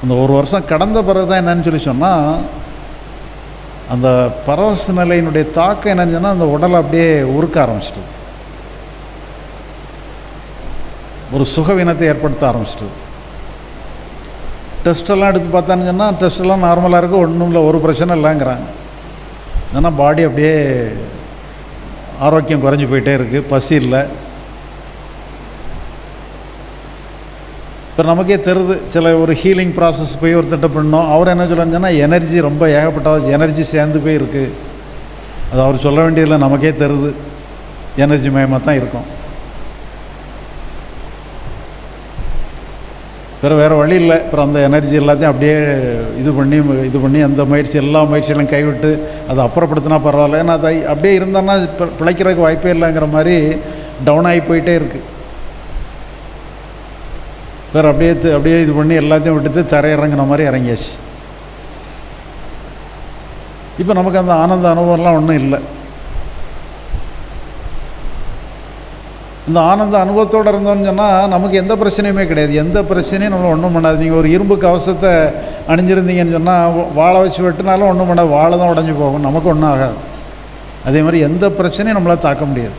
S1: அந்த ஒரு வருஷம் கடந்த பிறகு தான் என்னன்னு சொல்லி சொன்னால் அந்த பரவச நிலையினுடைய தாக்கம் என்னன்னு சொன்னால் அந்த உடலை அப்படியே உருக்க ஆரம்பிச்சிட்டது. ஒரு சுகவீனத்தை ஏற்படுத்த ஆரம்பிச்சிட்டது. டெஸ்ட்டெல்லாம் எடுத்து பார்த்தான்னு சொன்னால் டெஸ்ட்டெல்லாம் நார்மலாக இருக்குது ஒன்றும் இல்லை ஒரு பிரச்சனை இல்லைங்கிறாங்க. ஏன்னா பாடி அப்படியே ஆரோக்கியம் குறைஞ்சி போயிட்டே இருக்குது பசி இல்லை. இப்போ நமக்கே தெரியுது சில ஒரு ஹீலிங் ப்ராசஸ் போய் ஒருத்தட்ட பண்ணோம். அவர் என்ன சொல்லுங்கன்னா எனர்ஜி ரொம்ப ஏகப்பட்ட எனர்ஜி சேர்ந்து போய் இருக்குது அது அவர் சொல்ல வேண்டியதில்லை நமக்கே தெரியுது எனர்ஜி மயமாக தான் இருக்கும். பிற வேறு வழி இல்லை. அப்புறம் அந்த எனர்ஜி எல்லாத்தையும் அப்படியே இது பண்ணி இது பண்ணி அந்த முயற்சி எல்லா முயற்சிகளும் கைவிட்டு அதை அப்புறப்படுத்தினா பரவாயில்ல. ஏன்னா அதை அப்படியே இருந்தோன்னா இப்போ பிழைக்கிறதுக்கு வாய்ப்பே இல்லைங்கிற மாதிரி டவுன் ஆகி போயிட்டே இருக்குது வேறு அப்படியே அப்படியே இது பண்ணி எல்லாத்தையும் விட்டுட்டு தரையிறங்கின மாதிரி இறங்கியாச்சு. இப்போ நமக்கு அந்த ஆனந்த அனுபவம்லாம் ஒன்றும் இல்லை. இந்த ஆனந்த அனுபவத்தோடு இருந்தோம்னு சொன்னால் நமக்கு எந்த பிரச்சனையுமே கிடையாது. எந்த பிரச்சனையும் நம்மளை ஒன்றும் பண்ணாது. நீங்கள் ஒரு இரும்பு கவசத்தை அணிஞ்சிருந்தீங்கன்னு சொன்னால் வாழை வச்சு வெட்டினாலும் ஒன்றும் பண்ணாது. வாழை தான் உடஞ்சி போகும். நமக்கு ஒன்றும் ஆகாது. அதே மாதிரி எந்த பிரச்சனையும் நம்மளால் தாக்க முடியாது.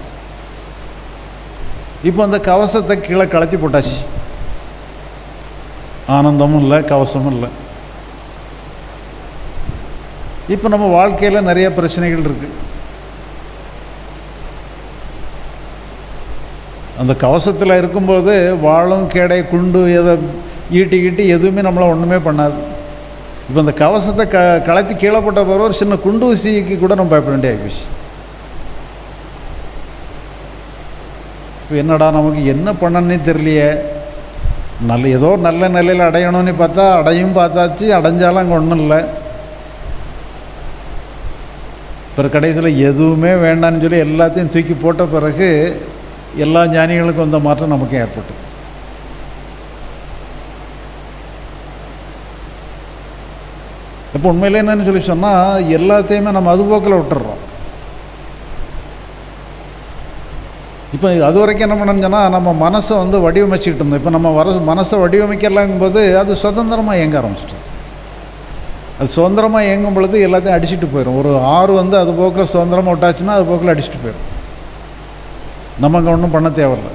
S1: இப்போ அந்த கவசத்தை கீழே கலத்தி போட்டாச்சு. ஆனந்தமும் இல்லை கவசமும் இல்லை. இப்போ நம்ம வாழ்க்கையில் நிறைய பிரச்சனைகள் இருக்குது அந்த கவசத்தில் இருக்கும்போது வாழும் கேடை குண்டு எதை ஈட்டி கீட்டி எதுவுமே நம்மளை ஒன்றுமே பண்ணாது. இப்போ அந்த கவசத்தை க கலத்தி கீழே போட்ட பிறகு ஒரு சின்ன குண்டு ஊசிக்கு கூட நம்ம பயப்பட வேண்டிய ஆகிப்போச்சு இப்போ என்னடா நமக்கு என்ன பண்ணனே தெரியலையே. நல்ல ஏதோ நல்ல நிலையில் அடையணும்னு பார்த்தா அடையும் பார்த்தாச்சு அடைஞ்சாலும் அங்கே ஒன்றும் இல்லை. பிறகு கடைசியில் எதுவுமே வேண்டான்னு சொல்லி எல்லாத்தையும் தூக்கி போட்ட பிறகு எல்லா ஞானிகளுக்கும் வந்த மாற்றம் நமக்கு ஏற்பட்டு இப்போ உண்மையில் என்னன்னு சொல்லி சொன்னால் எல்லாத்தையுமே நம்ம அதுபோக்கில் விட்டுறோம். இப்போ அது வரைக்கும் என்ன பண்ணணும்னு நம்ம மனசை வந்து வடிவமைச்சிக்கிட்டு இருந்தோம். இப்போ நம்ம வர மனசை வடிவமைக்கலாங்கும்போது அது சுதந்திரமாக இயங்க ஆரம்பிச்சிட்டோம். அது சுதந்திரமாக இயங்கும் பொழுது எல்லாத்தையும் அடிச்சுட்டு போயிடும் ஒரு ஆறு வந்து அது போக்கில் சுதந்திரமாக விட்டாச்சுன்னா அது போக்கில் அடிச்சுட்டு போயிடும் நம்ம அங்கே ஒன்றும் பண்ண தேவையில்ல.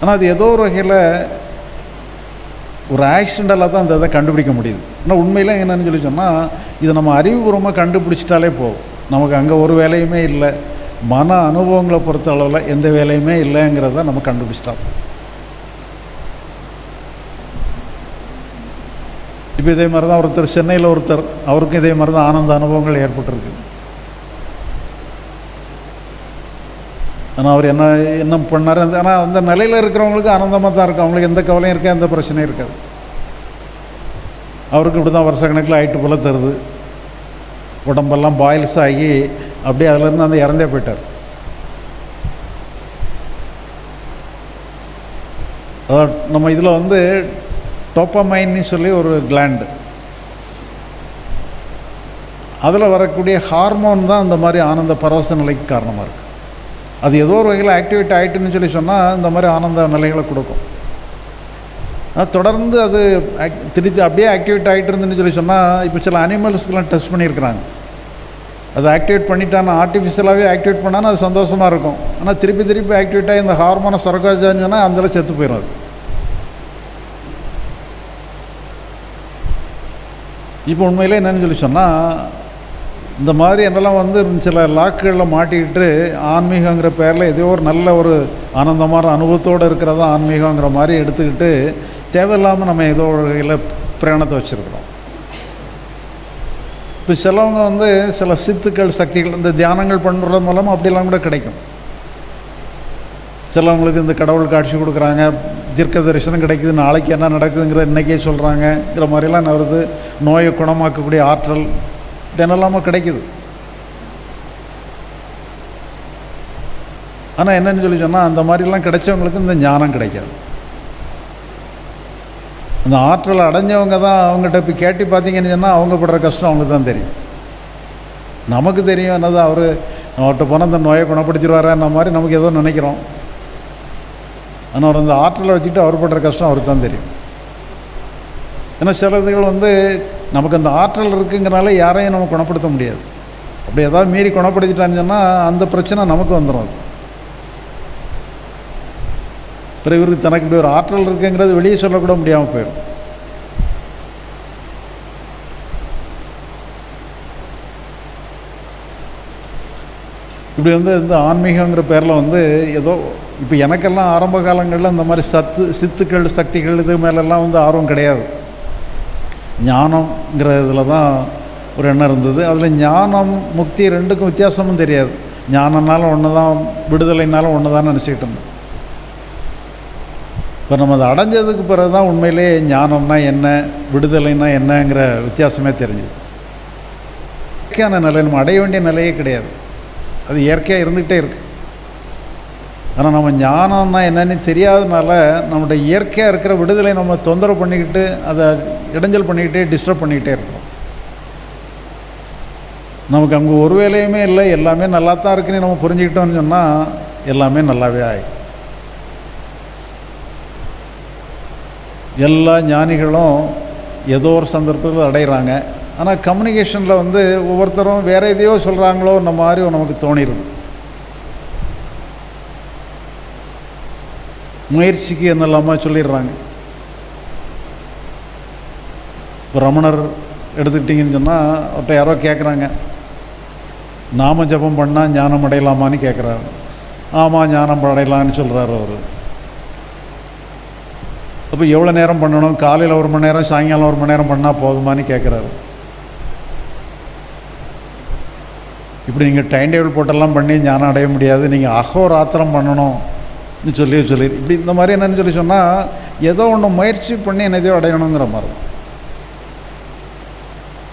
S1: ஆனால் அது ஏதோ ஒரு வகையில் ஒரு ஆக்சிடெண்ட்டால் தான் அந்த இதை கண்டுபிடிக்க முடியுது. ஆனால் உண்மையில என்னென்னு சொல்லி சொன்னால் இதை நம்ம அறிவுபூர்வமாக கண்டுபிடிச்சிட்டாலே போகும் நமக்கு அங்கே ஒரு வேலையுமே இல்லை. மன அனுபவங்களை பொறுத்த அளவில் எந்த வேலையுமே இல்லைங்கிறத நம்ம கண்டுபிடிச்சிட்டோம். இப்போ இதே மாதிரி தான் ஒருத்தர் சென்னையில் ஒருத்தர் அவருக்கும் இதே மாதிரி தான் ஆனந்த அனுபவங்கள் ஏற்பட்டிருக்கு. ஆனால் அவர் என்ன என்ன பண்ணார்? ஆனால் அந்த நிலையில் இருக்கிறவங்களுக்கு ஆனந்தமாக தான் இருக்கும். அவங்களுக்கு எந்த கவலையும் இருக்காது எந்த பிரச்சனையும் இருக்காது. அவருக்கு இப்படி தான் வருஷ கணக்கில் ஆயிட்டு போல தருது. உடம்பெல்லாம் பாயில்ஸ் ஆகி அப்படியே அதுலேருந்து அந்த இறந்தே போயிட்டார். அதான் நம்ம இதில் வந்து டோப்பமைன்னு சொல்லி ஒரு கிளாண்டு அதில் வரக்கூடிய ஹார்மோன் தான் இந்த மாதிரி ஆனந்த பரவச நிலைக்கு காரணமாக இருக்குது அது ஏதோ ஒரு வகையில் ஆக்டிவேட் ஆகிட்டுன்னு சொல்லி சொன்னால் இந்த மாதிரி ஆனந்த நிலைகளை கொடுக்கும். அது தொடர்ந்து அது திருத்தி அப்படியே ஆக்டிவேட் ஆகிட்டு இருந்துன்னு சொல்லி சொன்னால் இப்போ சில அனிமல்ஸ்க்கெலாம் டெஸ்ட் பண்ணியிருக்கிறாங்க. அதை ஆக்டிவேட் பண்ணிட்டான் ஆர்டிஃபிஷியலாகவே ஆக்டிவேட் பண்ணால் அது சந்தோஷமாக இருக்கும். ஆனால் திருப்பி திருப்பி ஆக்டிவேட் ஆகி இந்த ஹார்மோனை சுரக்காச்சான்னு சொன்னால் அந்தளவு செத்து போயிடும் அது. இப்போ உண்மையிலே என்னன்னு சொல்லி சொன்னால் இந்த மாதிரி என்னெல்லாம் வந்து சில லாக்குகளில் மாட்டிக்கிட்டு ஆன்மீகங்கிற பேரில் ஏதோ ஒரு நல்ல ஒரு ஆனந்தமான அனுபவத்தோடு இருக்கிறதா ஆன்மீகங்கிற மாதிரி எடுத்துக்கிட்டு தேவையில்லாமல் நம்ம ஏதோ ஒரு வகையில் பிரயாணத்தை வச்சுருக்குறோம். இப்போ சிலவங்க வந்து சில சித்துக்கள் சக்திகள் இந்த தியானங்கள் பண்ணுறது மூலமாக அப்படிலாம் கூட கிடைக்கும். சிலவங்களுக்கு இந்த கடவுள் காட்சி கொடுக்குறாங்க தீர்க்க தரிசனம் கிடைக்குது நாளைக்கு என்ன நடக்குதுங்கிற இன்றைக்கே சொல்கிறாங்கங்கிற மாதிரிலாம் வருது. நோயை குணமாக்கக்கூடிய ஆற்றல் என்னெல்லாமோ கிடைக்குது. ஆனால் என்னன்னு சொல்லி சொன்னால் அந்த மாதிரிலாம் கிடைச்சவங்களுக்கு இந்த ஞானம் கிடைக்காது. அந்த ஆற்றல் அடைஞ்சவங்க தான் அவங்ககிட்ட இப்போ கேட்டு பார்த்தீங்கன்னு சொன்னால் அவங்க படுற கஷ்டம் அவங்களுக்கு தான் தெரியும். நமக்கு தெரியும் என்னது அவர் அவர்கிட்ட போனால் அந்த நோயை குணப்படுத்திடுவாரன்ன மாதிரி நமக்கு ஏதோ நினைக்கிறோம். ஆனால் அவர் அந்த ஆற்றலை வச்சுக்கிட்டு அவர் படுற கஷ்டம் அவருக்கு தான் தெரியும். ஏன்னா சில இதுகள் வந்து நமக்கு அந்த ஆற்றல் இருக்குங்கிறனால யாரையும் நம்ம குணப்படுத்த முடியாது. அப்படி ஏதாவது மீறி குணப்படுத்திட்டான்னு சொன்னால் அந்த பிரச்சனை நமக்கு வந்துடும் அது பிறகு இவருக்கு தனக்கு இப்படி ஒரு ஆற்றல் இருக்குங்கிறது வெளியே சொல்லக்கூட முடியாமல் போயிடும். இப்படி வந்து இந்த ஆன்மீகங்கிற பேரில் வந்து ஏதோ இப்போ எனக்கெல்லாம் ஆரம்ப காலங்களில் இந்த மாதிரி சத்து சித்துக்கள் சக்திகள் இது மேலெல்லாம் வந்து ஆர்வம் கிடையாது. ஞானம்ங்கிற இதில் தான் ஒரு எண்ணம் இருந்தது. அதில் ஞானம் முக்தி ரெண்டுக்கும் வித்தியாசமும் தெரியாது. ஞானம்னாலும் ஒன்று தான் விடுதலைனாலும் ஒன்று தான் நினச்சிக்கிட்டு இருந்தேன். இப்போ நம்ம அதை அடைஞ்சதுக்கு பிறகு தான் உண்மையிலே ஞானம்னா என்ன விடுதலைன்னா என்னங்கிற வித்தியாசமே தெரிஞ்சுது. இயற்கையான நிலை நம்ம அடைய வேண்டிய நிலையே கிடையாது. அது இயற்கையாக இருந்துக்கிட்டே இருக்குது ஆனால் நம்ம ஞானம்னா என்னன்னு தெரியாதனால நம்மளுடைய இயற்கையாக இருக்கிற விடுதலை நம்ம தொந்தரவு பண்ணிக்கிட்டு அதை இடைஞ்சல் பண்ணிக்கிட்டே டிஸ்டர்ப் பண்ணிக்கிட்டே இருக்கோம் நமக்கு அங்கே ஒரு வேலையுமே இல்லை எல்லாமே நல்லா தான் இருக்குன்னு நம்ம புரிஞ்சுக்கிட்டோம்னு சொன்னால் எல்லாமே நல்லாவே ஆகிடும் எல்லா ஞானிகளும் ஏதோ ஒரு சந்தர்ப்பத்தில் அடைகிறாங்க. ஆனால் கம்யூனிகேஷனில் வந்து ஒவ்வொருத்தரும் வேறு எதையோ சொல்கிறாங்களோ இந்த மாதிரி நமக்கு தோணிடுது முயற்சிக்கு என்னெல்லாமா சொல்லிடுறாங்க. இப்போ ரமணர் எடுத்துக்கிட்டிங்கன்னு சொன்னால் அவர்கிட்ட யாரோ கேட்குறாங்க நாம ஜபம் பண்ணால் ஞானம் அடையலாமான்னு கேட்குறாரு ஆமாம் ஞானம் அடையலான்னு சொல்கிறாரு அவர். அப்போ எவ்வளோ நேரம் பண்ணணும்? காலையில் ஒரு மணி நேரம் சாயங்காலம் ஒரு மணி நேரம் பண்ணால் போதுமான்னு கேட்குறாரு இப்படி நீங்கள் டைம் டேபிள் போட்டெல்லாம் பண்ணி ஞானம் அடைய முடியாது. நீங்கள் அகோராத்திரம் பண்ணணும்னு சொல்லி சொல்லி இப்படி இந்த மாதிரி என்னன்னு சொல்லி சொன்னால் ஏதோ ஒன்று முயற்சி பண்ணி என்னதையோ அடையணுங்கிற மாதிரி.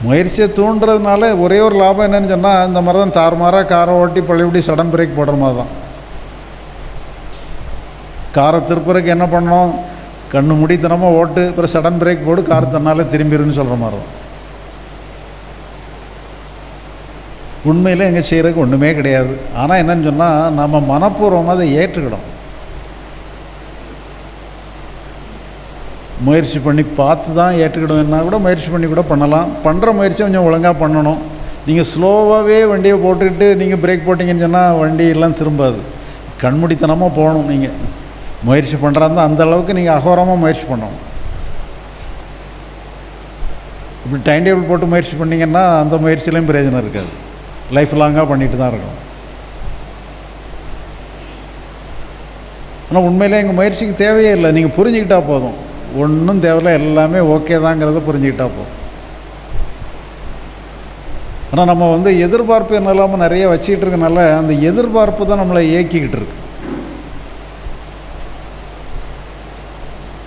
S1: முயற்சியை தூண்டுறதுனால ஒரே ஒரு லாபம் என்னன்னு சொன்னால் இந்த மாதிரி தான் தாறுமாறாக காரை ஓட்டி பழையபடி சடன் பிரேக் போடுற மாதிரி தான். காரை திருப்புறதுக்கு என்ன பண்ணணும்? கண்ணு முடித்தனமாக ஓட்டு அப்புறம் சடன் பிரேக் போடு கார் தன்னாலே திரும்பிடுன்னு சொல்கிற மாதிரி தான். உண்மையில் எங்கே செய்கிறதுக்கு ஒன்றுமே கிடையாது. ஆனால் என்னன்னு சொன்னால் நம்ம மனப்பூர்வமாக அதை ஏற்றுக்கிடும் முயற்சி பண்ணி பார்த்து தான் ஏற்றுக்கிடுவேன்னா கூட முயற்சி பண்ணி கூட பண்ணலாம். பண்ணுற முயற்சி கொஞ்சம் ஒழுங்காக பண்ணணும். நீங்கள் ஸ்லோவாகவே வண்டியை போட்டுக்கிட்டு நீங்கள் பிரேக் போட்டிங்கன்னு சொன்னால் வண்டி எல்லாம் திரும்பாது. கண்முடித்தனமாக போகணும் நீங்கள் முயற்சி பண்ணுறாருந்தா அந்த அளவுக்கு நீங்கள் அகோரமாக முயற்சி பண்ணணும். இப்படி டைம் டேபிள் போட்டு முயற்சி பண்ணிங்கன்னா அந்த முயற்சியிலையும் பிரயோஜனம் இருக்காது. லைஃப் லாங்காக பண்ணிட்டு தான் இருக்கணும். ஆனால் உண்மையிலே எங்கள் முயற்சிக்கு தேவையே இல்லை. நீங்கள் புரிஞ்சுக்கிட்டா போதும். ஒன்றும் தேவையில்ல. எல்லாமே ஓகே தாங்கிறத புரிஞ்சுக்கிட்டா போதும். ஆனால் நம்ம வந்து எதிர்பார்ப்பு என்ன இல்லாமல் நிறைய வச்சுக்கிட்டு இருக்கனால அந்த எதிர்பார்ப்பு தான் நம்மளை இயக்கிக்கிட்டு இருக்கு.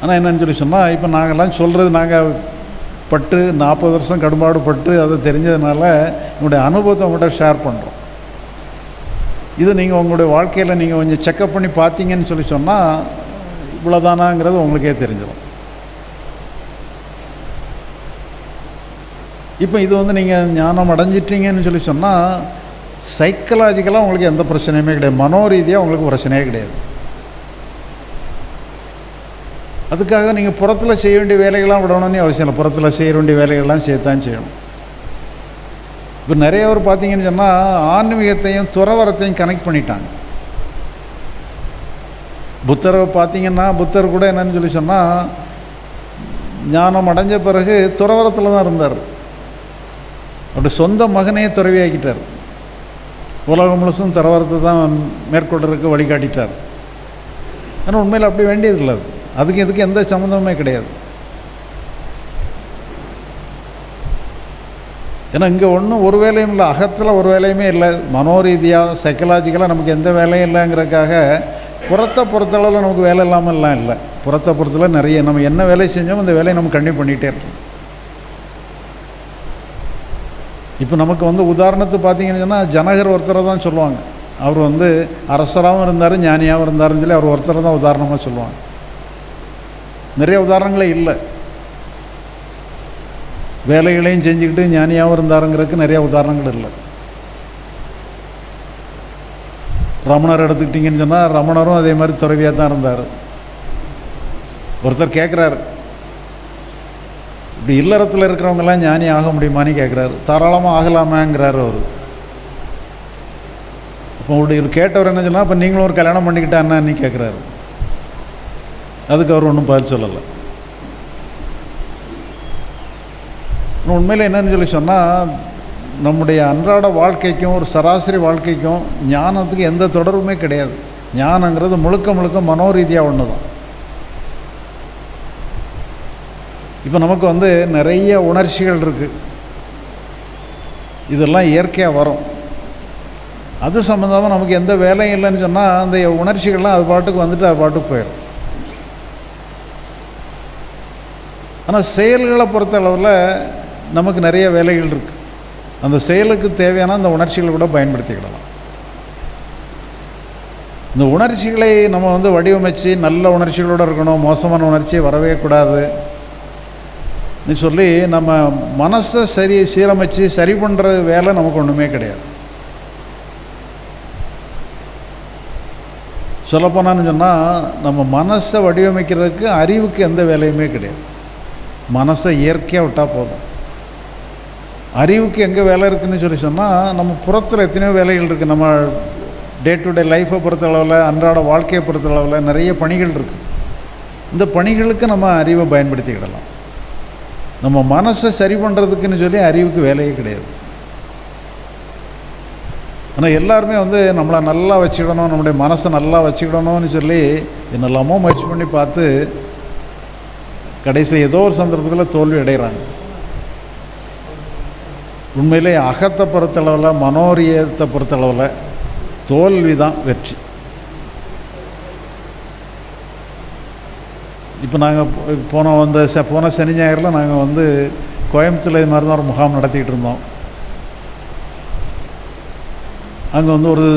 S1: ஆனால் என்னன்னு சொல்லி சொன்னால் இப்போ நாங்கள்லாம் சொல்கிறது நாங்கள் பட்டு நாற்பது வருஷம் கடும்பாடு பட்டு அதை தெரிஞ்சதுனால உங்களுடைய அனுபவத்தை உங்கள்கிட்ட ஷேர் பண்ணுறோம் இது நீங்கள் உங்களுடைய வாழ்க்கையில் நீங்கள் கொஞ்சம் செக்கப் பண்ணி பார்த்தீங்கன்னு சொல்லி சொன்னால் இவ்வளோதானாங்கிறது உங்களுக்கே தெரிஞ்சிடும். இப்போ இது வந்து நீங்கள் ஞானம் அடைஞ்சிட்டீங்கன்னு சொல்லி சொன்னால் சைக்கலாஜிக்கலாக உங்களுக்கு எந்த பிரச்சனையுமே கிடையாது. மனோரீதியாக உங்களுக்கு பிரச்சனையே கிடையாது. அதுக்காக நீங்கள் புறத்தில் செய்ய வேண்டிய வேலைகள்லாம் விடணும்னு அவசியம் இல்லை. புறத்தில் செய்ய வேண்டிய வேலைகள்லாம் செய்யத்தான் செய்யணும். இப்போ நிறைய பேர் பார்த்தீங்கன்னு சொன்னால் ஆன்மீகத்தையும் துறவரத்தையும் கனெக்ட் பண்ணிட்டாங்க. புத்தரை பார்த்தீங்கன்னா புத்தர் கூட என்னன்னு சொல்லி சொன்னால் ஞானம் அடைஞ்ச பிறகு துறவரத்தில் தான் இருந்தார். அப்படி சொந்த மகனையே துறவியாக்கிட்டார். உலகம் முழுசும் துறவரத்தை தான் மேற்கொள்றதுக்கு வழிகாட்டிட்டார். ஆனால் உண்மையில் அப்படி வேண்டியதில்லை அது. அதுக்கு இதுக்கு எந்த சம்மந்தமுமே கிடையாது. ஏன்னா இங்கே ஒன்றும் ஒரு வேலையும் இல்லை. அகத்தில் ஒரு வேலையுமே இல்லை. மனோரீதியாக சைக்கலாஜிக்கலாக நமக்கு எந்த வேலையும் இல்லைங்கிறதுக்காக புறத்தை பொறுத்தளவில் நமக்கு வேலை இல்லாமல்லாம் இல்லை. புறத்தை பொறுத்தளவு நிறைய நம்ம என்ன வேலை செஞ்சோம் அந்த வேலையை நம்ம கண்டினியூ பண்ணிகிட்டே இருக்கோம் இப்போ நமக்கு வந்து உதாரணத்துக்கு பார்த்தீங்கன்னு சொன்னால் ஜனகர் ஒருத்தரை தான் சொல்லுவாங்க. அவர் வந்து அரசராகவும் இருந்தார் ஞானியாகவும் இருந்தாருன்னு சொல்லி அவர் ஒருத்தரை தான் உதாரணமாக சொல்லுவாங்க. நிறைய உதாரணங்களே இல்லை. வேலைகளையும் செஞ்சுக்கிட்டு ஞானியாகவும் இருந்தாருங்கிறதுக்கு நிறைய உதாரணங்கள் இல்லை. ரமணர் எடுத்துக்கிட்டிங்கன்னு சொன்னால் ரமணரும் அதே மாதிரி துறவியாக தான் இருந்தார். ஒருத்தர் கேட்குறாரு இப்படி இல்லறத்தில் இருக்கிறவங்கெல்லாம் ஞானி ஆக முடியுமான்னு கேட்குறாரு தாராளமாக ஆகலாமாங்கிறார் அவர். அப்போ உங்களுடைய கேட்டவர் என்ன சொன்னால் இப்போ நீங்களும் ஒரு கல்யாணம் பண்ணிக்கிட்டா என்னன்னு கேட்குறாரு அதுக்கு அவர் ஒன்றும் பதில் சொல்லலை. உண்மையில் என்னன்னு சொல்லி சொன்னால் நம்முடைய அன்றாட வாழ்க்கைக்கும் ஒரு சராசரி வாழ்க்கைக்கும் ஞானத்துக்கு எந்த தொடர்புமே கிடையாது. ஞானங்கிறது முழுக்க முழுக்க மனோரீதியாக ஒன்று தான் இப்போ நமக்கு வந்து நிறைய உணர்ச்சிகள் இருக்குது இதெல்லாம் இயற்கையாக வரும். அது சம்மந்தமாக நமக்கு எந்த வேலையும் இல்லைன்னு சொன்னால் அந்த உணர்ச்சிகள்லாம் அது பாட்டுக்கு வந்துட்டு அது பாட்டுக்கு போயிடும் ஆனால் செயல்களை பொறுத்த அளவில் நமக்கு நிறைய வேலைகள் இருக்குது அந்த செயலுக்கு தேவையான அந்த உணர்ச்சிகளை கூட பயன்படுத்திக்கிடலாம். இந்த உணர்ச்சிகளை நம்ம வந்து வடிவமைச்சு நல்ல உணர்ச்சிகளோடு இருக்கணும் மோசமான உணர்ச்சி வரவே கூடாது. நீ சொல்லி நம்ம மனசை சரி சீரமைச்சு சரி பண்ணுற வேலை நமக்கு ஒன்றுமே கிடையாது. சொல்லப்போனான்னு சொன்னால் நம்ம மனசை வடிவமைக்கிறதுக்கு அறிவுக்கு எந்த வேலையுமே கிடையாது. மனசை இயற்கையாக விட்டால் போதும். அறிவுக்கு எங்கே வேலை இருக்குதுன்னு சொல்லி சொன்னால் நம்ம புறத்தில் எத்தனையோ வேலைகள் இருக்குது நம்ம டே டு டே லைஃப்பை பொறுத்தளவில் அன்றாட வாழ்க்கையை பொறுத்தளவில் நிறைய பணிகள் இருக்குது இந்த பணிகளுக்கு நம்ம அறிவை பயன்படுத்திக்கிடலாம். நம்ம மனசை சரி பண்ணுறதுக்குன்னு சொல்லி அறிவுக்கு வேலையே கிடையாது. ஆனால் எல்லாருமே வந்து நம்மளை நல்லா வச்சுக்கிடணும் நம்முடைய மனசை நல்லா வச்சுக்கிடணும்னு சொல்லி என்னெல்லாமோ முயற்சி பண்ணி பார்த்து கடைசியில் ஏதோ ஒரு சந்தர்ப்பத்தில் தோல்வி அடைகிறாங்க உண்மையிலே அகத்தை பொறுத்தளவில் மனோரியத்தை பொறுத்தளவில் தோல்வி தான் வெற்றி. இப்போ நாங்கள் போன வந்த ச போன சனி ஞாயிறில் நாங்கள் வந்து கோயம்புத்தூரில் இது மாதிரி தான் ஒரு முகாம் நடத்திக்கிட்டு இருந்தோம். அங்கே வந்து ஒரு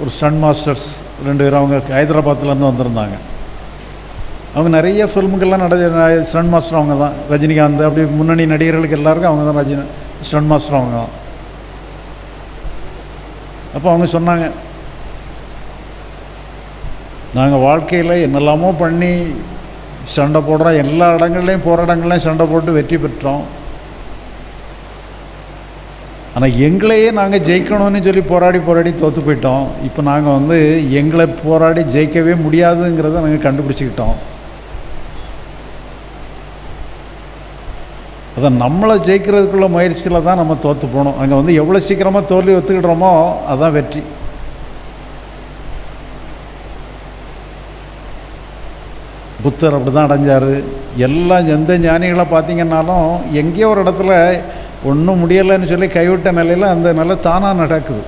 S1: ஒரு சன் மாஸ்டர்ஸ் ரெண்டு பேரும் அவங்க ஹைதராபாத்துலேருந்து வந்திருந்தாங்க. அவங்க நிறைய ஃபில்முக்கெல்லாம் நட ஸ்டன் மாஸ்டர் அவங்க தான் ரஜினிகாந்த் அப்படி முன்னணி நடிகர்களுக்கு எல்லாருக்கும் அவங்க தான் ரஜினி ஸ்டன் மாஸ்டர் அவங்க தான். அப்போ அவங்க சொன்னாங்க நாங்கள் வாழ்க்கையில் என்னெல்லாமோ பண்ணி சண்டை போடுறோம் எல்லா இடங்கள்லையும் போகிற இடங்கள்லையும் சண்டை போட்டு வெற்றி பெற்றோம். ஆனால் எங்களையே நாங்கள் ஜெயிக்கணும்னு சொல்லி போராடி போராடி தோற்று போயிட்டோம். இப்போ நாங்கள் வந்து எங்களை போராடி ஜெயிக்கவே முடியாதுங்கிறத நாங்கள் கண்டுபிடிச்சிக்கிட்டோம். அதை நம்மளை ஜெயிக்கிறதுக்குள்ள முயற்சியில் தான் நம்ம தோற்று போகணும் அங்கே வந்து எவ்வளோ சீக்கிரமாக தோல்வி ஒத்துக்கிடுறோமோ அதுதான் வெற்றி. புத்தர் அப்படி தான் அடைஞ்சார். எல்லாம் எந்த ஞானிகளை பார்த்தீங்கன்னாலும் எங்கேயோ ஒரு இடத்துல ஒன்றும் முடியலைன்னு சொல்லி கைவிட்ட நிலையில் அந்த நிலை தானாக நடக்குது.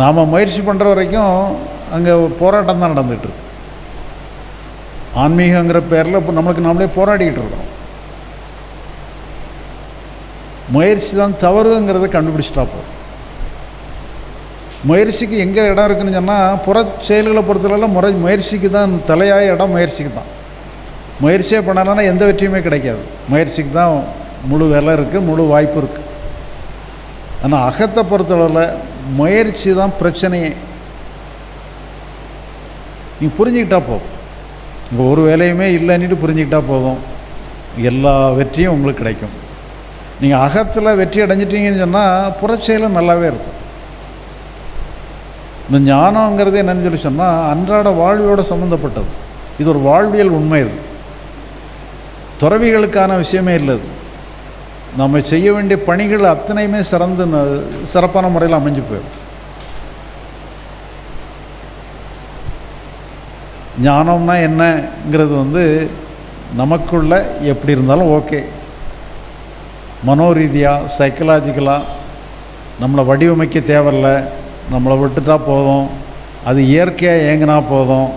S1: நாம் முயற்சி பண்ணுற வரைக்கும் அங்கே போராட்டம் தான் நடந்துகிட்ருக்கு ஆன்மீகங்கிற பேரில் இப்போ நம்மளுக்கு நம்மளே போராடிக்கிட்டு இருக்கோம் முயற்சி தான் தவறுங்கிறத கண்டுபிடிச்சிட்டா போதும் முயற்சிக்கு எங்கே இடம் இருக்குன்னு சொன்னால் புற செயல்களை பொறுத்தவரையில் முறை முயற்சிக்கு தான் தலையாய இடம் முயற்சிக்கு தான் முயற்சியே பண்ணலைன்னா எந்த வெற்றியுமே கிடைக்காது. முயற்சிக்கு தான் முழு விலை இருக்குது முழு வாய்ப்பு இருக்குது ஆனால் அகத்தை பொறுத்தளவில் முயற்சி தான் பிரச்சனையே. நீ புரிஞ்சுக்கிட்டா போதும் இங்கே ஒரு வேலையுமே இல்லைன்னுட்டு புரிஞ்சுக்கிட்டா போதும். எல்லா வெற்றியும் உங்களுக்கு கிடைக்கும். நீங்கள் அகத்தில் வெற்றி அடைஞ்சிட்டீங்கன்னு சொன்னால் புறச்செயலும் நல்லாவே இருக்கும். இந்த ஞானங்கிறது என்னன்னு சொல்லி சொன்னால் அன்றாட வாழ்வியோட சம்மந்தப்பட்டது இது ஒரு வாழ்வியல் உண்மை இது. துறவிகளுக்கான விஷயமே இல்லை நம்ம செய்ய வேண்டிய பணிகள் அத்தனையுமே சிறந்து ந- சிறப்பான முறையில் அமைஞ்சு போயிடும். ஞானம்னா என்னங்கிறது வந்து நமக்குள்ள எப்படி இருந்தாலும் ஓகே. மனோரீதியாக சைக்கலாஜிக்கலாக நம்மளை வடிவமைக்க தேவையில்ல. நம்மளை விட்டுட்டா போதும். அது இயற்கையாக இயங்கினா போதும்.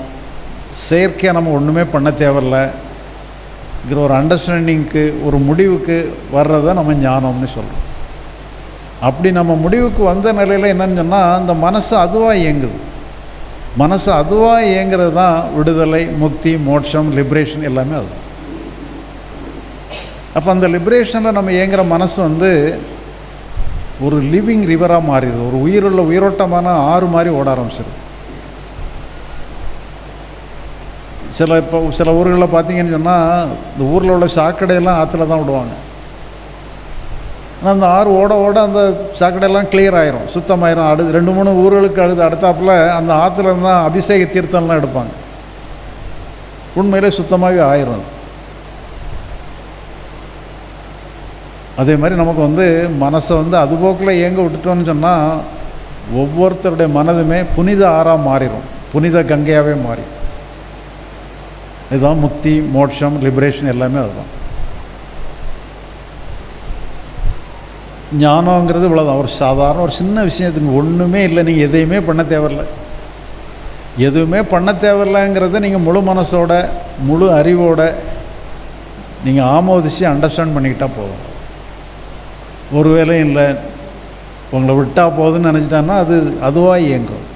S1: செயற்கையாக நம்ம ஒன்றுமே பண்ண தேவையில்லைங்கிற ஒரு அண்டர்ஸ்டாண்டிங்க்கு ஒரு முடிவுக்கு வர்றதை நம்ம ஞானம்னு சொல்கிறோம் அப்படி நம்ம முடிவுக்கு வந்த நிலையில் என்னன்னு சொன்னால் அந்த மனசு அதுவாக இயங்குது. மனசு அதுவாக இயங்குறது தான் விடுதலை முக்தி மோட்சம் லிபரேஷன் எல்லாமே அது. அப்போ அந்த லிபரேஷனில் நம்ம இயங்குகிற மனசு வந்து ஒரு லிவிங் ரிவராக மாறிடுது. ஒரு உயிருள்ள உயிரோட்டமான ஆறு மாதிரி ஓட ஆரம்பிச்சிருது. சில இப்போ சில ஊர்களில் பார்த்தீங்கன்னு சொன்னால் இந்த ஊரில் உள்ள சாக்கடையெல்லாம் ஆற்றுல தான் விடுவாங்க. ஆனால் அந்த ஆறு ஓட ஓட அந்த சாக்கடையெல்லாம் கிளியர் ஆயிரும். சுத்தமாயிரும். அடு ரெண்டு மூணு ஊர்களுக்கு அடுத்து அடுத்தாப்புல அந்த ஆற்றுல தான் அபிஷேக தீர்த்தம்லாம் எடுப்பாங்க. உண்மையிலே சுத்தமாகவே ஆயிரும் அதே மாதிரி நமக்கு வந்து மனசை வந்து அதுபோக்கில் இயங்க விட்டுட்டோம்னு சொன்னால் ஒவ்வொருத்தருடைய மனதுமே புனித ஆறாக மாறிடும் புனித கங்கையாகவே மாறி. இதுதான் முக்தி மோட்சம் லிபரேஷன் எல்லாமே அதுதான். ஞானங்கிறது இவ்வளோதான் ஒரு சாதாரண ஒரு சின்ன விஷயத்துக்கு ஒன்றுமே இல்லை. நீங்கள் எதையுமே பண்ண தேவையில்லை. எதுவுமே பண்ண தேவையில்லைங்கிறத நீங்கள் முழு மனசோட முழு அறிவோட நீங்கள் ஆமோதிச்சு அண்டர்ஸ்டாண்ட் பண்ணிக்கிட்டால் போதும். ஒரு வேலையும் இல்லை. உங்களை விட்டால் போகுதுன்னு நினச்சிட்டான்னா அது அதுவாக இயங்கும்.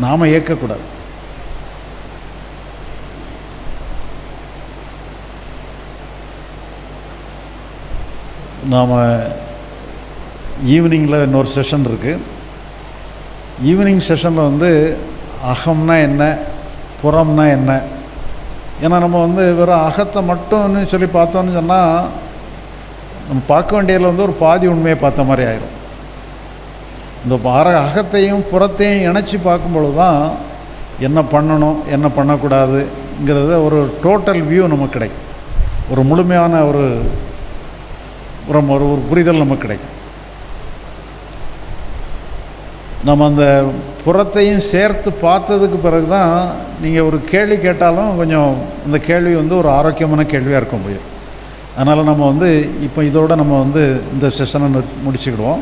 S1: நாம் இயக்கக்கூடாது. நாம் ஈவினிங்கில் இன்னொரு செஷன் இருக்குது ஈவினிங் செஷனில் வந்து அகம்னா என்ன புறம்னா என்ன? ஏன்னா நம்ம வந்து வெறும் அகத்தை மட்டும்னு சொல்லி பார்த்தோன்னு சொன்னால் நம்ம பார்க்க வேண்டியதில் வந்து ஒரு பாதி உண்மையை பார்த்த மாதிரி ஆயிரும். இந்த அற அகத்தையும் புறத்தையும் இணைச்சி பார்க்கும்பொழுது தான் என்ன பண்ணணும் என்ன பண்ணக்கூடாதுங்கிறத ஒரு டோட்டல் வியூ நமக்கு கிடைக்கும். ஒரு முழுமையான ஒரு ஒரு ஒரு ஒரு புரிதல் நமக்கு கிடைக்கும். நம்ம அந்த புறத்தையும் சேர்த்து பார்த்ததுக்கு பிறகு தான் நீங்கள் ஒரு கேள்வி கேட்டாலும் கொஞ்சம் அந்த கேள்வி வந்து ஒரு ஆரோக்கியமான கேள்வியாக இருக்க முடியும் அதனால் நம்ம வந்து இப்போ இதோட நம்ம வந்து இந்த செஷனை முடிச்சுக்கிடுவோம்.